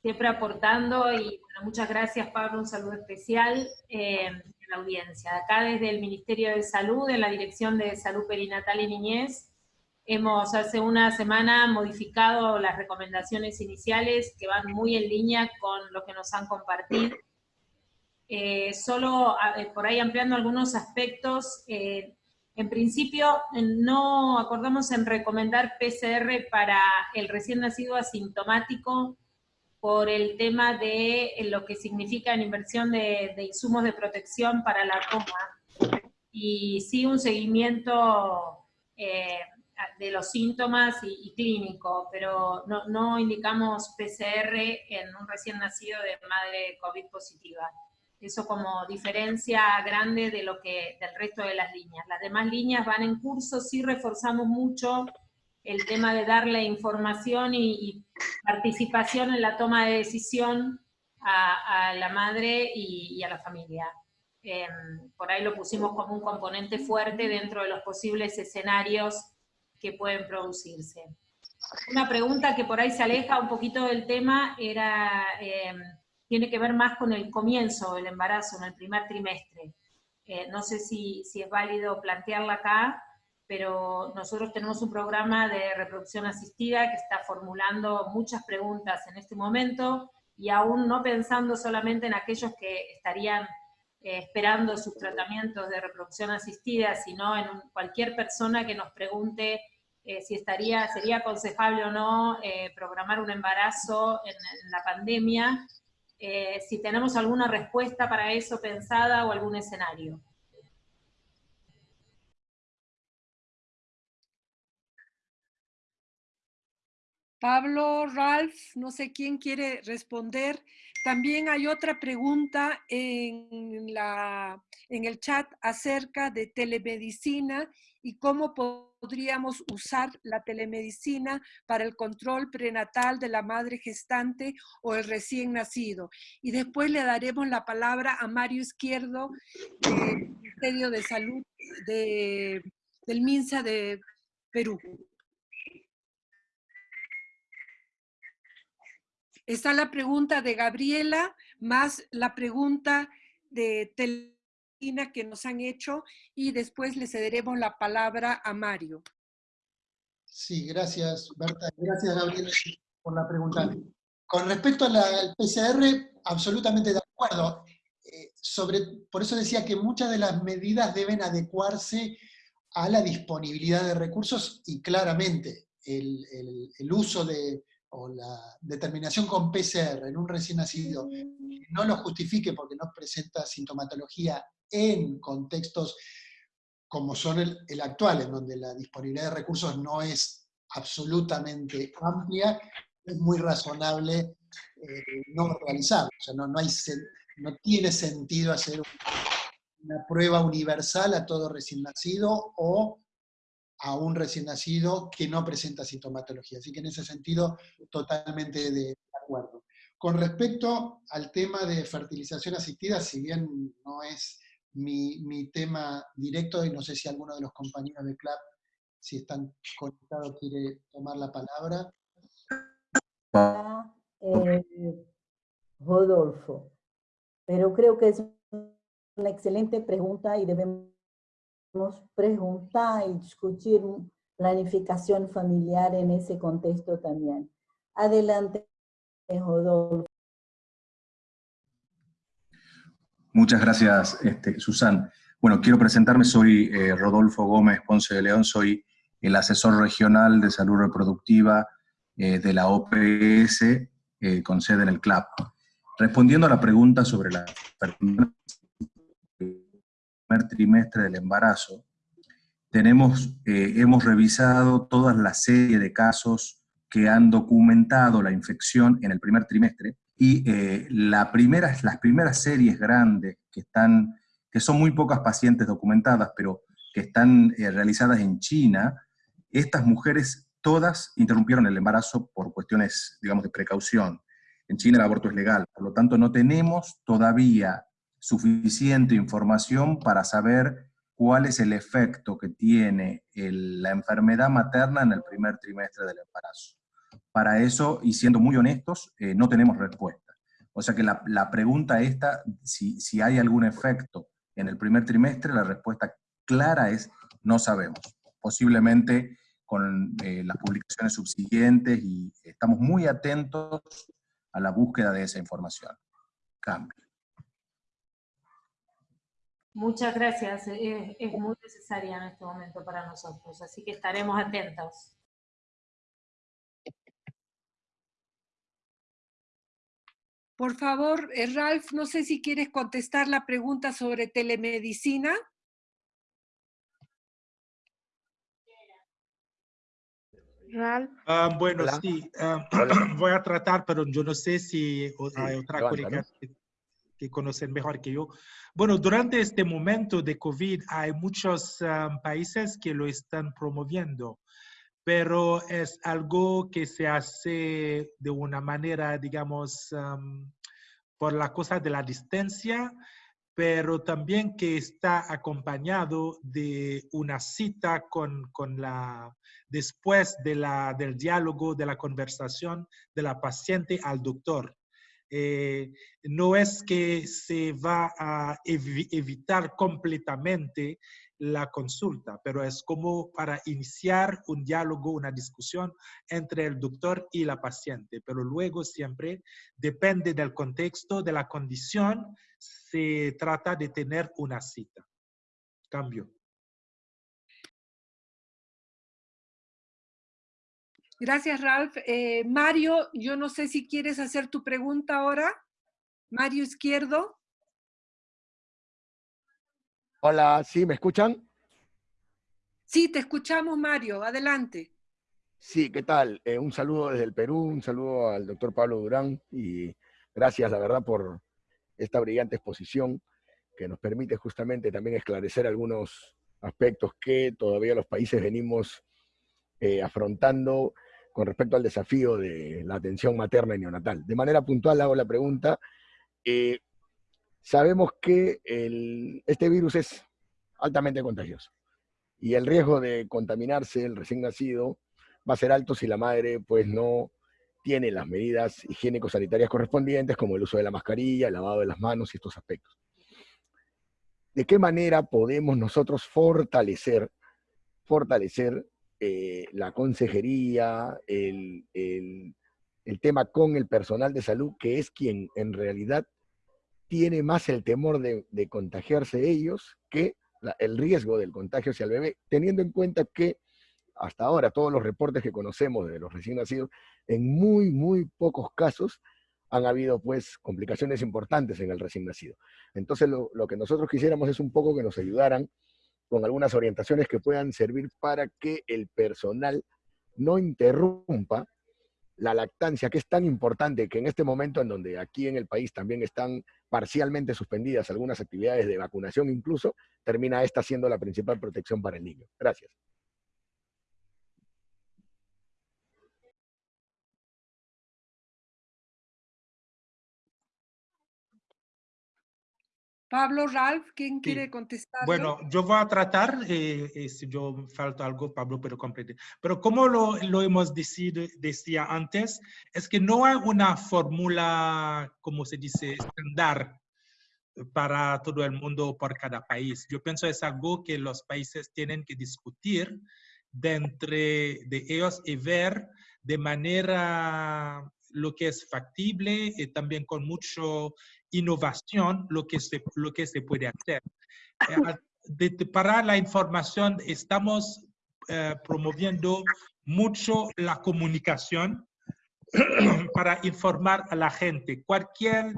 Speaker 19: siempre aportando y muchas gracias Pablo, un saludo especial. Eh, audiencia. Acá desde el Ministerio de Salud, en la Dirección de Salud Perinatal y Niñez, hemos hace una semana modificado las recomendaciones iniciales que van muy en línea con lo que nos han compartido. Eh, solo eh, por ahí ampliando algunos aspectos, eh, en principio no acordamos en recomendar PCR para el recién nacido asintomático por el tema de lo que significa en inversión de, insumos de protección para la toma, y sí un seguimiento eh, de los síntomas y, clínico, pero no, no, indicamos PCR en un recién nacido de madre COVID positiva. Eso como diferencia grande de lo que, del resto de las líneas. Las demás líneas van en curso, sí reforzamos mucho el tema de darle información y, participación en la toma de decisión a, la madre y, a la familia. Em, por ahí lo pusimos como un componente fuerte dentro de los posibles escenarios que pueden producirse. Una pregunta que por ahí se aleja un poquito del tema era, em, tiene que ver más con el comienzo del embarazo, en el primer trimestre. Eh, no sé si, si es válido plantearla acá, pero nosotros tenemos un programa de reproducción asistida que está formulando muchas preguntas en este momento y aún no pensando solamente en aquellos que estarían eh, esperando sus tratamientos de reproducción asistida, sino en cualquier persona que nos pregunte eh, si estaría, sería aconsejable o no eh, programar un embarazo en, en la pandemia, si tenemos alguna respuesta para eso pensada o algún escenario.
Speaker 1: Pablo, Ralph, no sé quién quiere responder. También hay otra pregunta en, la, en el chat acerca de telemedicina y cómo podríamos usar la telemedicina para el control prenatal de la madre gestante o el recién nacido. Y después le daremos la palabra a Mario Izquierdo del Ministerio de Salud de, del MINSA de Perú. Está la pregunta de Gabriela, más la pregunta de Telina que nos han hecho, y después le cederemos la palabra a Mario.
Speaker 4: Sí, gracias, Berta. Gracias, Gabriela, por la pregunta. Con respecto al PCR, absolutamente de acuerdo. Eh, sobre, por eso decía que muchas de las medidas deben adecuarse a la disponibilidad de recursos y claramente el uso de, o la determinación con PCR en un recién nacido no lo justifique porque no presenta sintomatología en contextos como son el, actual, en donde la disponibilidad de recursos no es absolutamente amplia, es muy razonable eh, no realizarlo. O sea, no, no, hay, no tiene sentido hacer una prueba universal a todo recién nacido o a un recién nacido que no presenta sintomatología. Así que en ese sentido, totalmente de acuerdo. Con respecto al tema de fertilización asistida, si bien no es mi, mi tema directo y no sé si alguno de los compañeros de CLAP, si están conectados, quiere tomar la palabra.
Speaker 5: Eh, Rodolfo, pero creo que es una excelente pregunta y debemos preguntar y discutir planificación familiar en ese contexto también. Adelante, Rodolfo.
Speaker 20: Muchas gracias, este, Susan. Bueno, quiero presentarme, soy eh, Rodolfo Gómez Ponce de León, soy el asesor regional de salud reproductiva eh, de la OPS eh, con sede en el CLAP. Respondiendo a la pregunta sobre la primer trimestre del embarazo, tenemos, hemos revisado toda la serie de casos que han documentado la infección en el primer trimestre y eh, la primera, las primeras series grandes que, están, que son muy pocas pacientes documentadas, pero que están eh, realizadas en China, estas mujeres todas interrumpieron el embarazo por cuestiones, digamos, de precaución. En China el aborto es legal, por lo tanto no tenemos todavía suficiente información para saber cuál es el efecto que tiene la enfermedad materna en el primer trimestre del embarazo. Para eso, y siendo muy honestos, eh, no tenemos respuesta. O sea que la, pregunta esta, si, si, hay algún efecto en el primer trimestre, la respuesta clara es no sabemos. Posiblemente con eh, las publicaciones subsiguientes y estamos muy atentos a la búsqueda de esa información. Cambio.
Speaker 19: Muchas gracias, es, es muy necesaria en este momento para nosotros, así que estaremos atentos.
Speaker 1: Por favor, eh, Ralph, no sé si quieres contestar la pregunta sobre telemedicina.
Speaker 15: Ralph. Ah, bueno, sí, ah, voy a tratar, pero yo no sé si hay otra colega que, conocen mejor que yo. Bueno, durante este momento de COVID hay muchos ah, países que lo están promoviendo pero es algo que se hace de una manera, digamos, por la cosa de la distancia, pero también que está acompañado de una cita con, con la, después de la, del diálogo, de la conversación de la paciente al doctor. Eh, no es que se va a evitar completamente la consulta, pero es como para iniciar un diálogo, una discusión entre el doctor y la paciente, pero luego siempre depende del contexto, de la condición, se trata de tener una cita. Cambio.
Speaker 1: Gracias, Ralph. Eh, Mario, yo no sé si quieres hacer tu pregunta ahora. Mario Izquierdo.
Speaker 21: Hola, ¿sí me escuchan?
Speaker 1: Sí, te escuchamos, Mario. Adelante.
Speaker 21: Sí, ¿qué tal? Eh, un saludo desde el Perú, un saludo al doctor Pablo Durán y gracias, la verdad, por esta brillante exposición que nos permite justamente también esclarecer algunos aspectos que todavía los países venimos eh, afrontando con respecto al desafío de la atención materna y neonatal. De manera puntual hago la pregunta, eh, sabemos que este virus es altamente contagioso y el riesgo de contaminarse el recién nacido va a ser alto si la madre pues no tiene las medidas higiénico-sanitarias correspondientes como el uso de la mascarilla, el lavado de las manos y estos aspectos. ¿De qué manera podemos nosotros fortalecer, fortalecer eh, la consejería, el, el tema con el personal de salud, que es quien en realidad tiene más el temor de, contagiarse ellos que el riesgo del contagio hacia el bebé, teniendo en cuenta que hasta ahora todos los reportes que conocemos de los recién nacidos, en muy, muy pocos casos han habido pues complicaciones importantes en el recién nacido. Entonces lo, lo que nosotros quisiéramos es un poco que nos ayudaran con algunas orientaciones que puedan servir para que el personal no interrumpa la lactancia, que es tan importante que en este momento en donde aquí en el país también están parcialmente suspendidas algunas actividades de vacunación incluso, termina esta siendo la principal protección para el niño. Gracias.
Speaker 1: Pablo, Ralph, ¿quién quiere contestar?
Speaker 15: Bueno, yo voy a tratar, eh, eh, si yo falta algo, Pablo puede completar. Pero como lo, lo hemos decidido, decía antes, es que no hay una fórmula, como se dice, estándar para todo el mundo por cada país. Yo pienso es algo que los países tienen que discutir de entre de ellos y ver de manera lo que es factible y también con mucho innovación lo que se, lo que se puede hacer. Eh, para la información estamos eh, promoviendo mucho la comunicación para informar a la gente. Cualquier,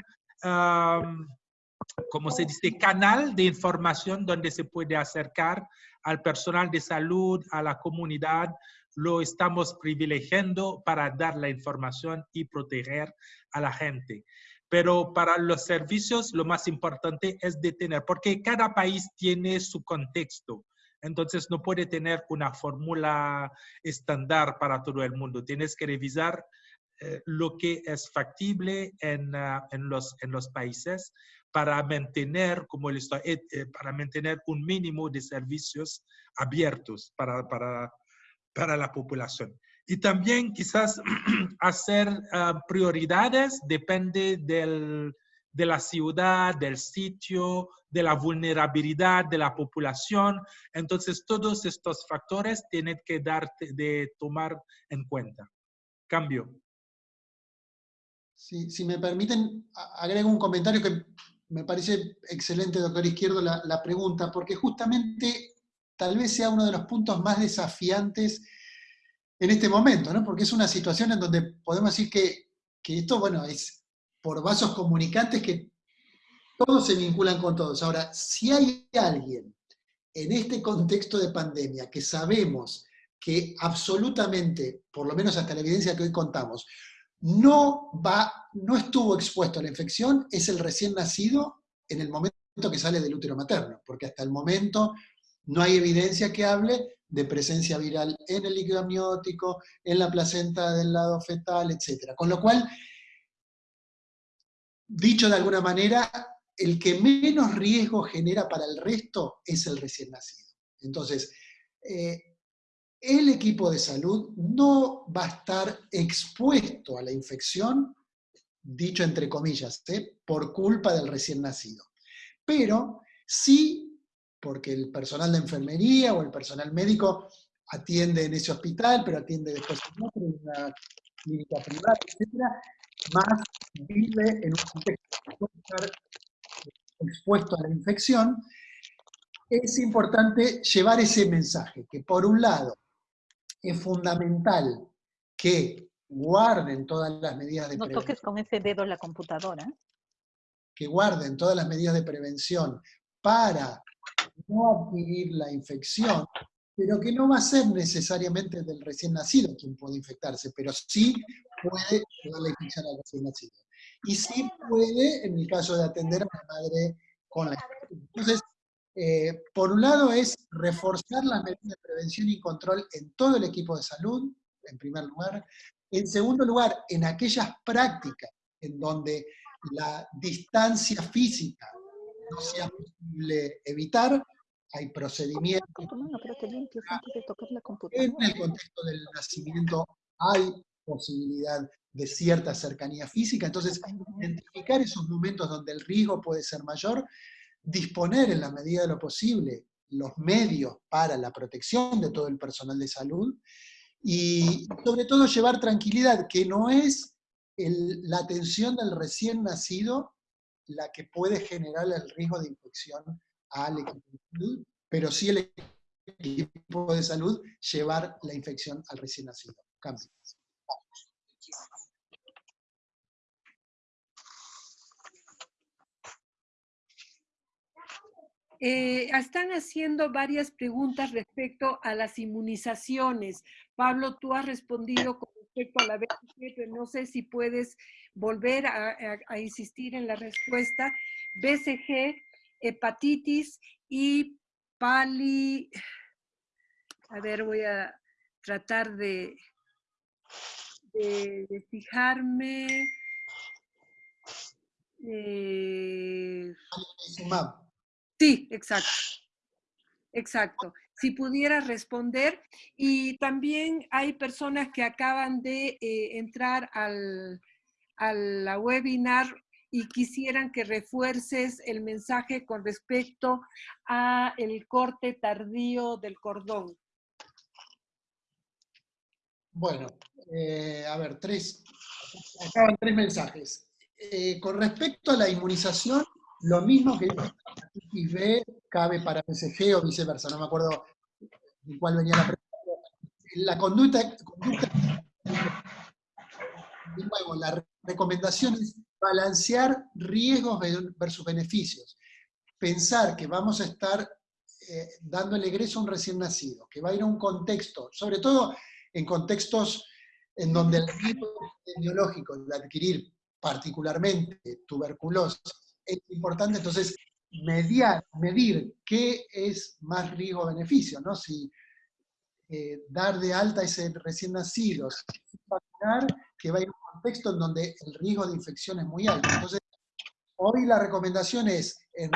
Speaker 15: como se dice, canal de información donde se puede acercar al personal de salud, a la comunidad, lo estamos privilegiando para dar la información y proteger a la gente. Pero para los servicios lo más importante es detener, porque cada país tiene su contexto. Entonces no puede tener una fórmula estándar para todo el mundo. Tienes que revisar eh, lo que es factible en, ah, en, los, en los países para mantener, como el, eh, eh, para mantener un mínimo de servicios abiertos para, para, para la población. Y también quizás hacer ah, prioridades depende del, de la ciudad, del sitio, de la vulnerabilidad de la población. Entonces, todos estos factores tienen que darte de tomar en cuenta. Cambio.
Speaker 4: Si, si me permiten, agrego un comentario que me parece excelente, doctor Izquierdo, la pregunta, porque justamente tal vez sea uno de los puntos más desafiantes en este momento, ¿no? porque es una situación en donde podemos decir que, que esto, bueno, es por vasos comunicantes que todos se vinculan con todos. Ahora, si hay alguien en este contexto de pandemia que sabemos que absolutamente, por lo menos hasta la evidencia que hoy contamos, no, va, no estuvo expuesto a la infección, es el recién nacido en el momento que sale del útero materno, porque hasta el momento no hay evidencia que hable de presencia viral en el líquido amniótico, en la placenta del lado fetal, etc. Con lo cual, dicho de alguna manera, el que menos riesgo genera para el resto es el recién nacido. Entonces, eh, el equipo de salud no va a estar expuesto a la infección, dicho entre comillas, ¿eh? por culpa del recién nacido. Pero sí porque el personal de enfermería o el personal médico atiende en ese hospital, pero atiende después en otro, en una clínica privada, etc., más vive en un contexto puede estar expuesto a la infección, es importante llevar ese mensaje, que por un lado es fundamental que guarden todas las medidas de
Speaker 22: prevención. No toques con ese dedo la computadora.
Speaker 4: Que guarden todas las medidas de prevención para no adquirir la infección, pero que no va a ser necesariamente del recién nacido quien puede infectarse, pero sí puede llevar la infección al recién nacido. Y sí puede, en el caso de atender a la madre con la infección. Entonces, eh, por un lado es reforzar las medidas de prevención y control en todo el equipo de salud, en primer lugar. En segundo lugar, en aquellas prácticas en donde la distancia física no sea posible evitar, hay procedimientos. En el contexto del nacimiento hay posibilidad de cierta cercanía física, entonces identificar esos momentos donde el riesgo puede ser mayor, disponer en la medida de lo posible los medios para la protección de todo el personal de salud y sobre todo llevar tranquilidad, que no es la atención del recién nacido la que puede generar el riesgo de infección al equipo de salud, pero sí el equipo de salud llevar la infección al recién nacido.
Speaker 1: Eh, están haciendo varias preguntas respecto a las inmunizaciones. Pablo, tú has respondido con respecto a la BCG, no sé si puedes volver a, insistir en la respuesta. BCG, hepatitis y pali... A ver, voy a tratar de, de, fijarme. Eh, sí, exacto. Exacto. Si pudiera responder. Y también hay personas que acaban de eh, entrar al, a la webinar y quisieran que refuerces el mensaje con respecto a el corte tardío del cordón.
Speaker 4: Bueno, eh, a ver, tres, acaban tres mensajes. Eh, con respecto a la inmunización, lo mismo que hepatitis B cabe para BCG o viceversa, no me acuerdo de cuál venía la pregunta. La conducta, conducta de nuevo, la recomendación es balancear riesgos versus beneficios. Pensar que vamos a estar eh, dando el egreso a un recién nacido, que va a ir a un contexto, sobre todo en contextos en donde el riesgo epidemiológico de adquirir particularmente tuberculosis es importante, entonces mediar, medir qué es más riesgo-beneficio, ¿no? Si eh, dar de alta ese recién nacido, vacunar, que va a ir a un contexto en donde el riesgo de infección es muy alto. Entonces, hoy la recomendación es, en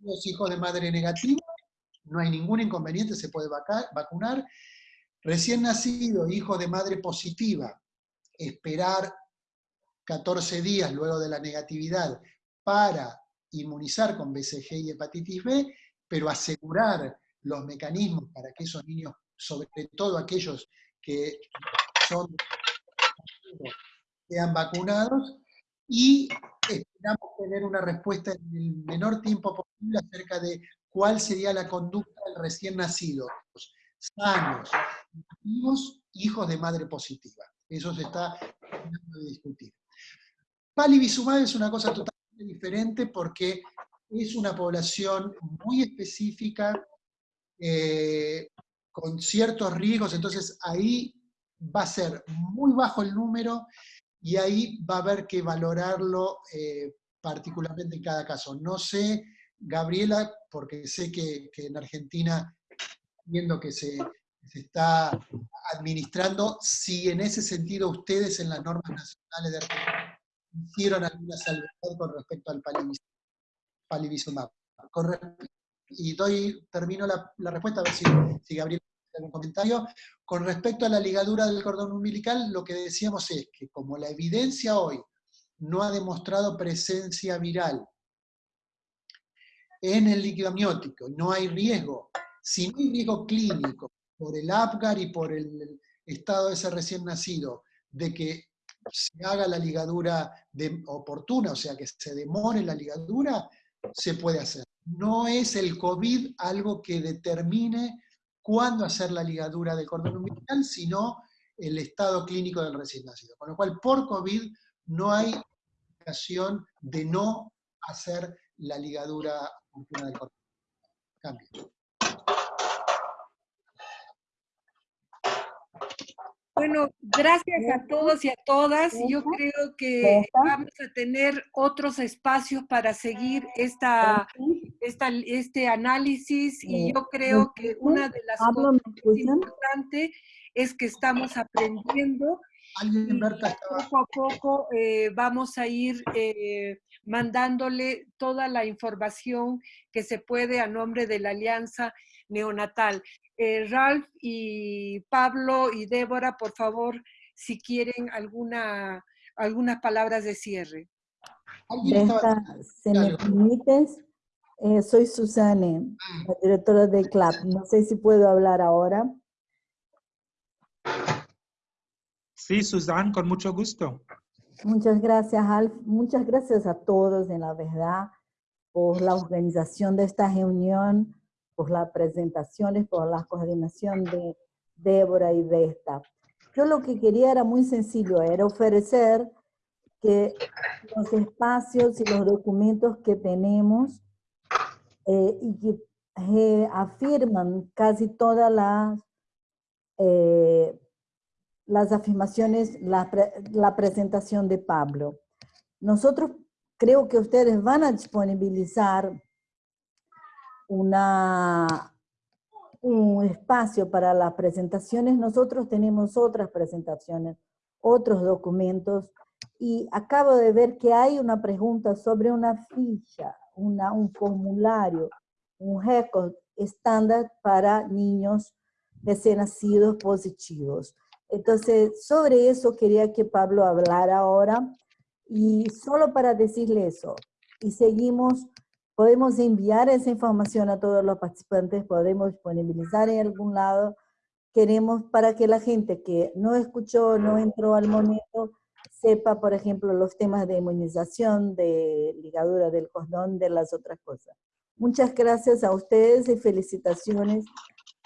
Speaker 4: los hijos de madre negativa, no hay ningún inconveniente, se puede vacunar. Recién nacido, hijo de madre positiva, esperar 14 días luego de la negatividad para inmunizar con BCG y hepatitis B, pero asegurar los mecanismos para que esos niños, sobre todo aquellos que son sean vacunados, y esperamos tener una respuesta en el menor tiempo posible acerca de cuál sería la conducta del recién nacido, sanos, activos, hijos de madre positiva. Eso se está tratando de discutir. Palivizumab es una cosa totalmente diferente porque es una población muy específica, eh, con ciertos riesgos, entonces ahí va a ser muy bajo el número y ahí va a haber que valorarlo eh, particularmente en cada caso. No sé, Gabriela, porque sé que, en Argentina, viendo que se, se, está administrando, si en ese sentido ustedes en las normas nacionales de Argentina hicieron alguna salvedad con respecto al palivizumab. Y doy, termino la, respuesta, a ver si, Gabriel tiene algún comentario. Con respecto a la ligadura del cordón umbilical, lo que decíamos es que como la evidencia hoy no ha demostrado presencia viral en el líquido amniótico, no hay riesgo, si no riesgo clínico por el APGAR y por el estado de ese recién nacido, de que se haga la ligadura oportuna, o sea, que se demore la ligadura, se puede hacer. No es el COVID algo que determine cuándo hacer la ligadura del cordón umbilical, sino el estado clínico del recién nacido. Con lo cual, por COVID no hay ocasión de no hacer la ligadura del cordón. Cambio.
Speaker 1: Bueno, gracias a todos y a todas. Yo creo que vamos a tener otros espacios para seguir esta, esta este análisis y yo creo que una de las cosas importantes es que estamos aprendiendo y poco a poco eh, vamos a ir eh, mandándole toda la información que se puede a nombre de la Alianza Neonatal. Eh, Ralph y Pablo y Débora, por favor, si quieren alguna, algunas palabras de cierre.
Speaker 5: si me permites, eh, soy Susane,
Speaker 4: ah.
Speaker 5: la directora del CLAP. No sé si puedo hablar ahora.
Speaker 15: Sí, Susana, con mucho gusto.
Speaker 5: Muchas gracias, Alf. Muchas gracias a todos, en la verdad, por la organización de esta reunión por las presentaciones, por la coordinación de Débora y Vesta. Yo lo que quería era muy sencillo, era ofrecer que los espacios y los documentos que tenemos eh, y que eh, afirman casi todas las, eh, las afirmaciones, la, la presentación de Pablo. Nosotros creo que ustedes van a disponibilizar una, un espacio para las presentaciones, nosotros tenemos otras presentaciones, otros documentos, y acabo de ver que hay una pregunta sobre una ficha, una, un formulario, un récord estándar para niños recién nacidos positivos. Entonces, sobre eso quería que Pablo hablara ahora y solo para decirle eso, y seguimos, podemos enviar esa información a todos los participantes, podemos disponibilizar en algún lado, queremos para que la gente que no escuchó, no entró al momento, sepa, por ejemplo, los temas de inmunización, de ligadura del cordón, de las otras cosas. Muchas gracias a ustedes y felicitaciones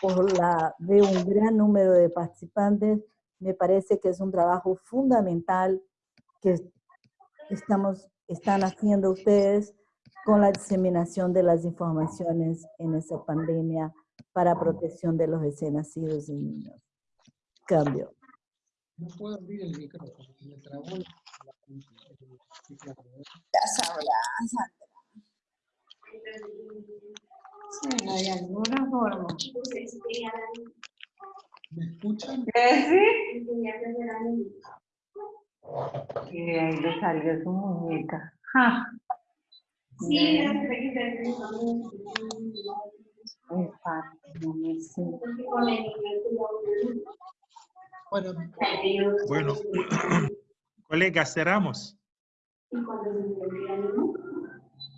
Speaker 5: por la de un gran número de participantes. Me parece que es un trabajo fundamental que estamos, están haciendo ustedes con la diseminación de las informaciones en esa pandemia para protección de los recién nacidos y niños. Cambio.
Speaker 4: No puedo abrir el micrófono, me trabó la...
Speaker 13: Sandra. Sí, de alguna forma.
Speaker 4: ¿Me escuchan?
Speaker 13: ¿Sí? Y ahí le salió su muñeca. Ja.
Speaker 9: Sí.
Speaker 4: Bueno,
Speaker 15: Bueno, colegas, cerramos.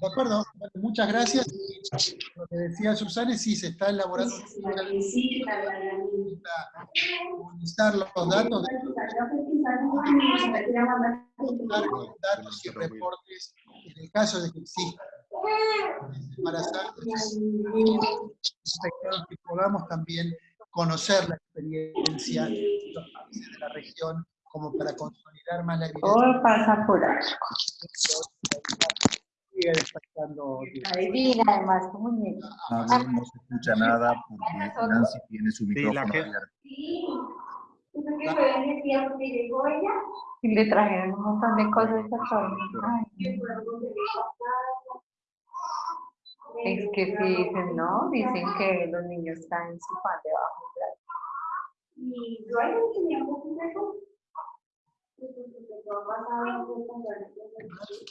Speaker 4: De acuerdo, bueno, muchas gracias. Lo que decía Susana, sí, se está elaborando para comunicar los datos de datos y reportes en el caso de que exista embarazadas, que podamos también conocer la experiencia de los países de la región como para consolidar más la evidencia.
Speaker 13: Todo pasa por algo.
Speaker 4: Sigue despertando.
Speaker 13: Adivina, además, tu muñeca.
Speaker 20: Pablo no se escucha nada porque Nancy tiene su
Speaker 15: Sí, que-.
Speaker 13: Y le trajeron un montón de cosas a. Ay, Es que si dicen no, dicen que los niños están en su pan debajo del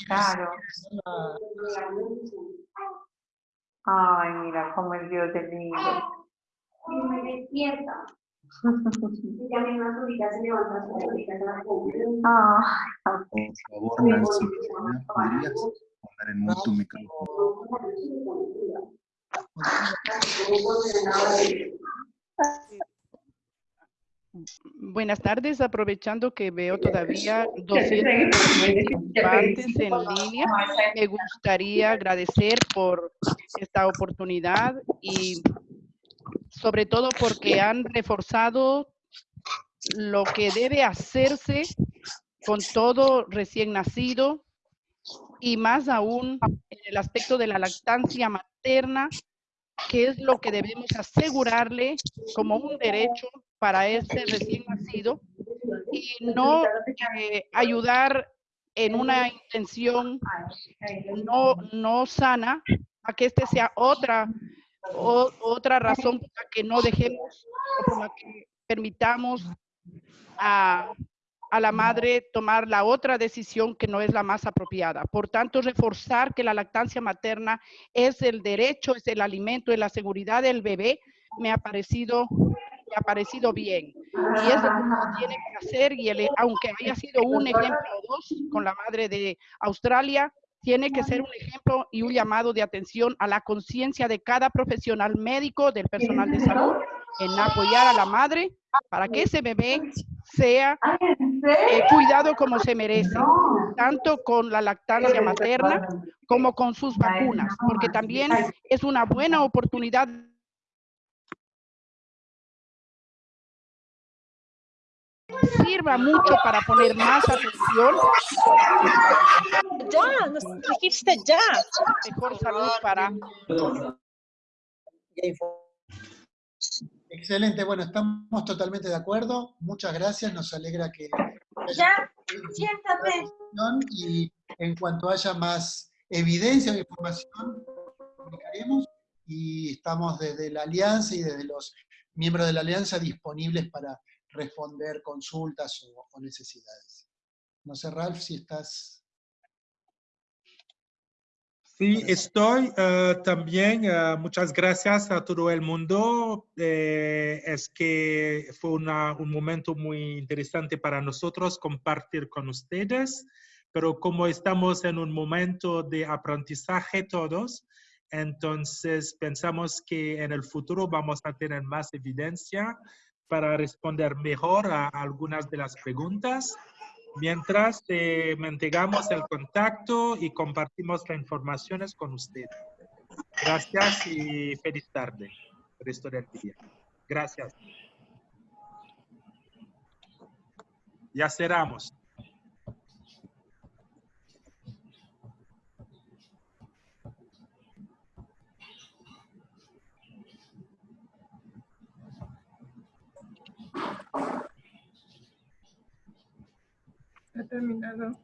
Speaker 13: Claro. Ay, mira cómo el Dios del niño.
Speaker 9: me despierta. Ya mi más ahorita se levanta, ahorita se la
Speaker 13: Ay,
Speaker 20: Por favor, Nancy, Cristina, ¿podrías poner en mute tu micrófono?
Speaker 10: Buenas tardes, aprovechando que veo todavía 200 participantes en línea, me gustaría agradecer por esta oportunidad y sobre todo porque han reforzado lo que debe hacerse con todo recién nacido y más aún en el aspecto de la lactancia materna, que es lo que debemos asegurarle como un derecho para este recién nacido y no eh, ayudar en una intención no, no sana a que este sea otra, o- otra razón por la que no dejemos por la que permitamos a, a la madre tomar la otra decisión que no es la más apropiada. Por tanto, reforzar que la lactancia materna es el derecho, es el alimento, es la seguridad del bebé, me ha parecido, me ha parecido bien. Y eso tiene que hacer, y el- aunque haya sido un ejemplo o dos con la madre de Australia, tiene que ser un ejemplo y un llamado de atención a la conciencia de cada profesional médico, del personal de salud, en apoyar a la madre para que ese bebé sea eh, cuidado como se merece, tanto con la lactancia materna como con sus vacunas, porque también es una buena oportunidad sirva mucho para poner más atención.
Speaker 22: Ya, nos dijiste ya.
Speaker 10: Mejor salud para
Speaker 4: Excelente, bueno, estamos totalmente de acuerdo. Muchas gracias, nos alegra que...
Speaker 9: Ya, siéntate.
Speaker 4: Y en cuanto haya más evidencia o información, comunicaremos y estamos desde la Alianza y desde los miembros de la Alianza disponibles para responder consultas o, o necesidades. No sé, Ralph, si estás...
Speaker 15: Sí, estoy eh, también. eh, muchas gracias a todo el mundo. Eh, es que fue una- un momento muy interesante para nosotros compartir con ustedes, pero como estamos en un momento de aprendizaje todos, entonces pensamos que en el futuro vamos a tener más evidencia para responder mejor a algunas de las preguntas mientras eh, mantengamos el contacto y compartimos las informaciones con ustedes. Gracias y feliz tarde. Resto del día. Gracias. Ya cerramos.
Speaker 12: Ha terminado.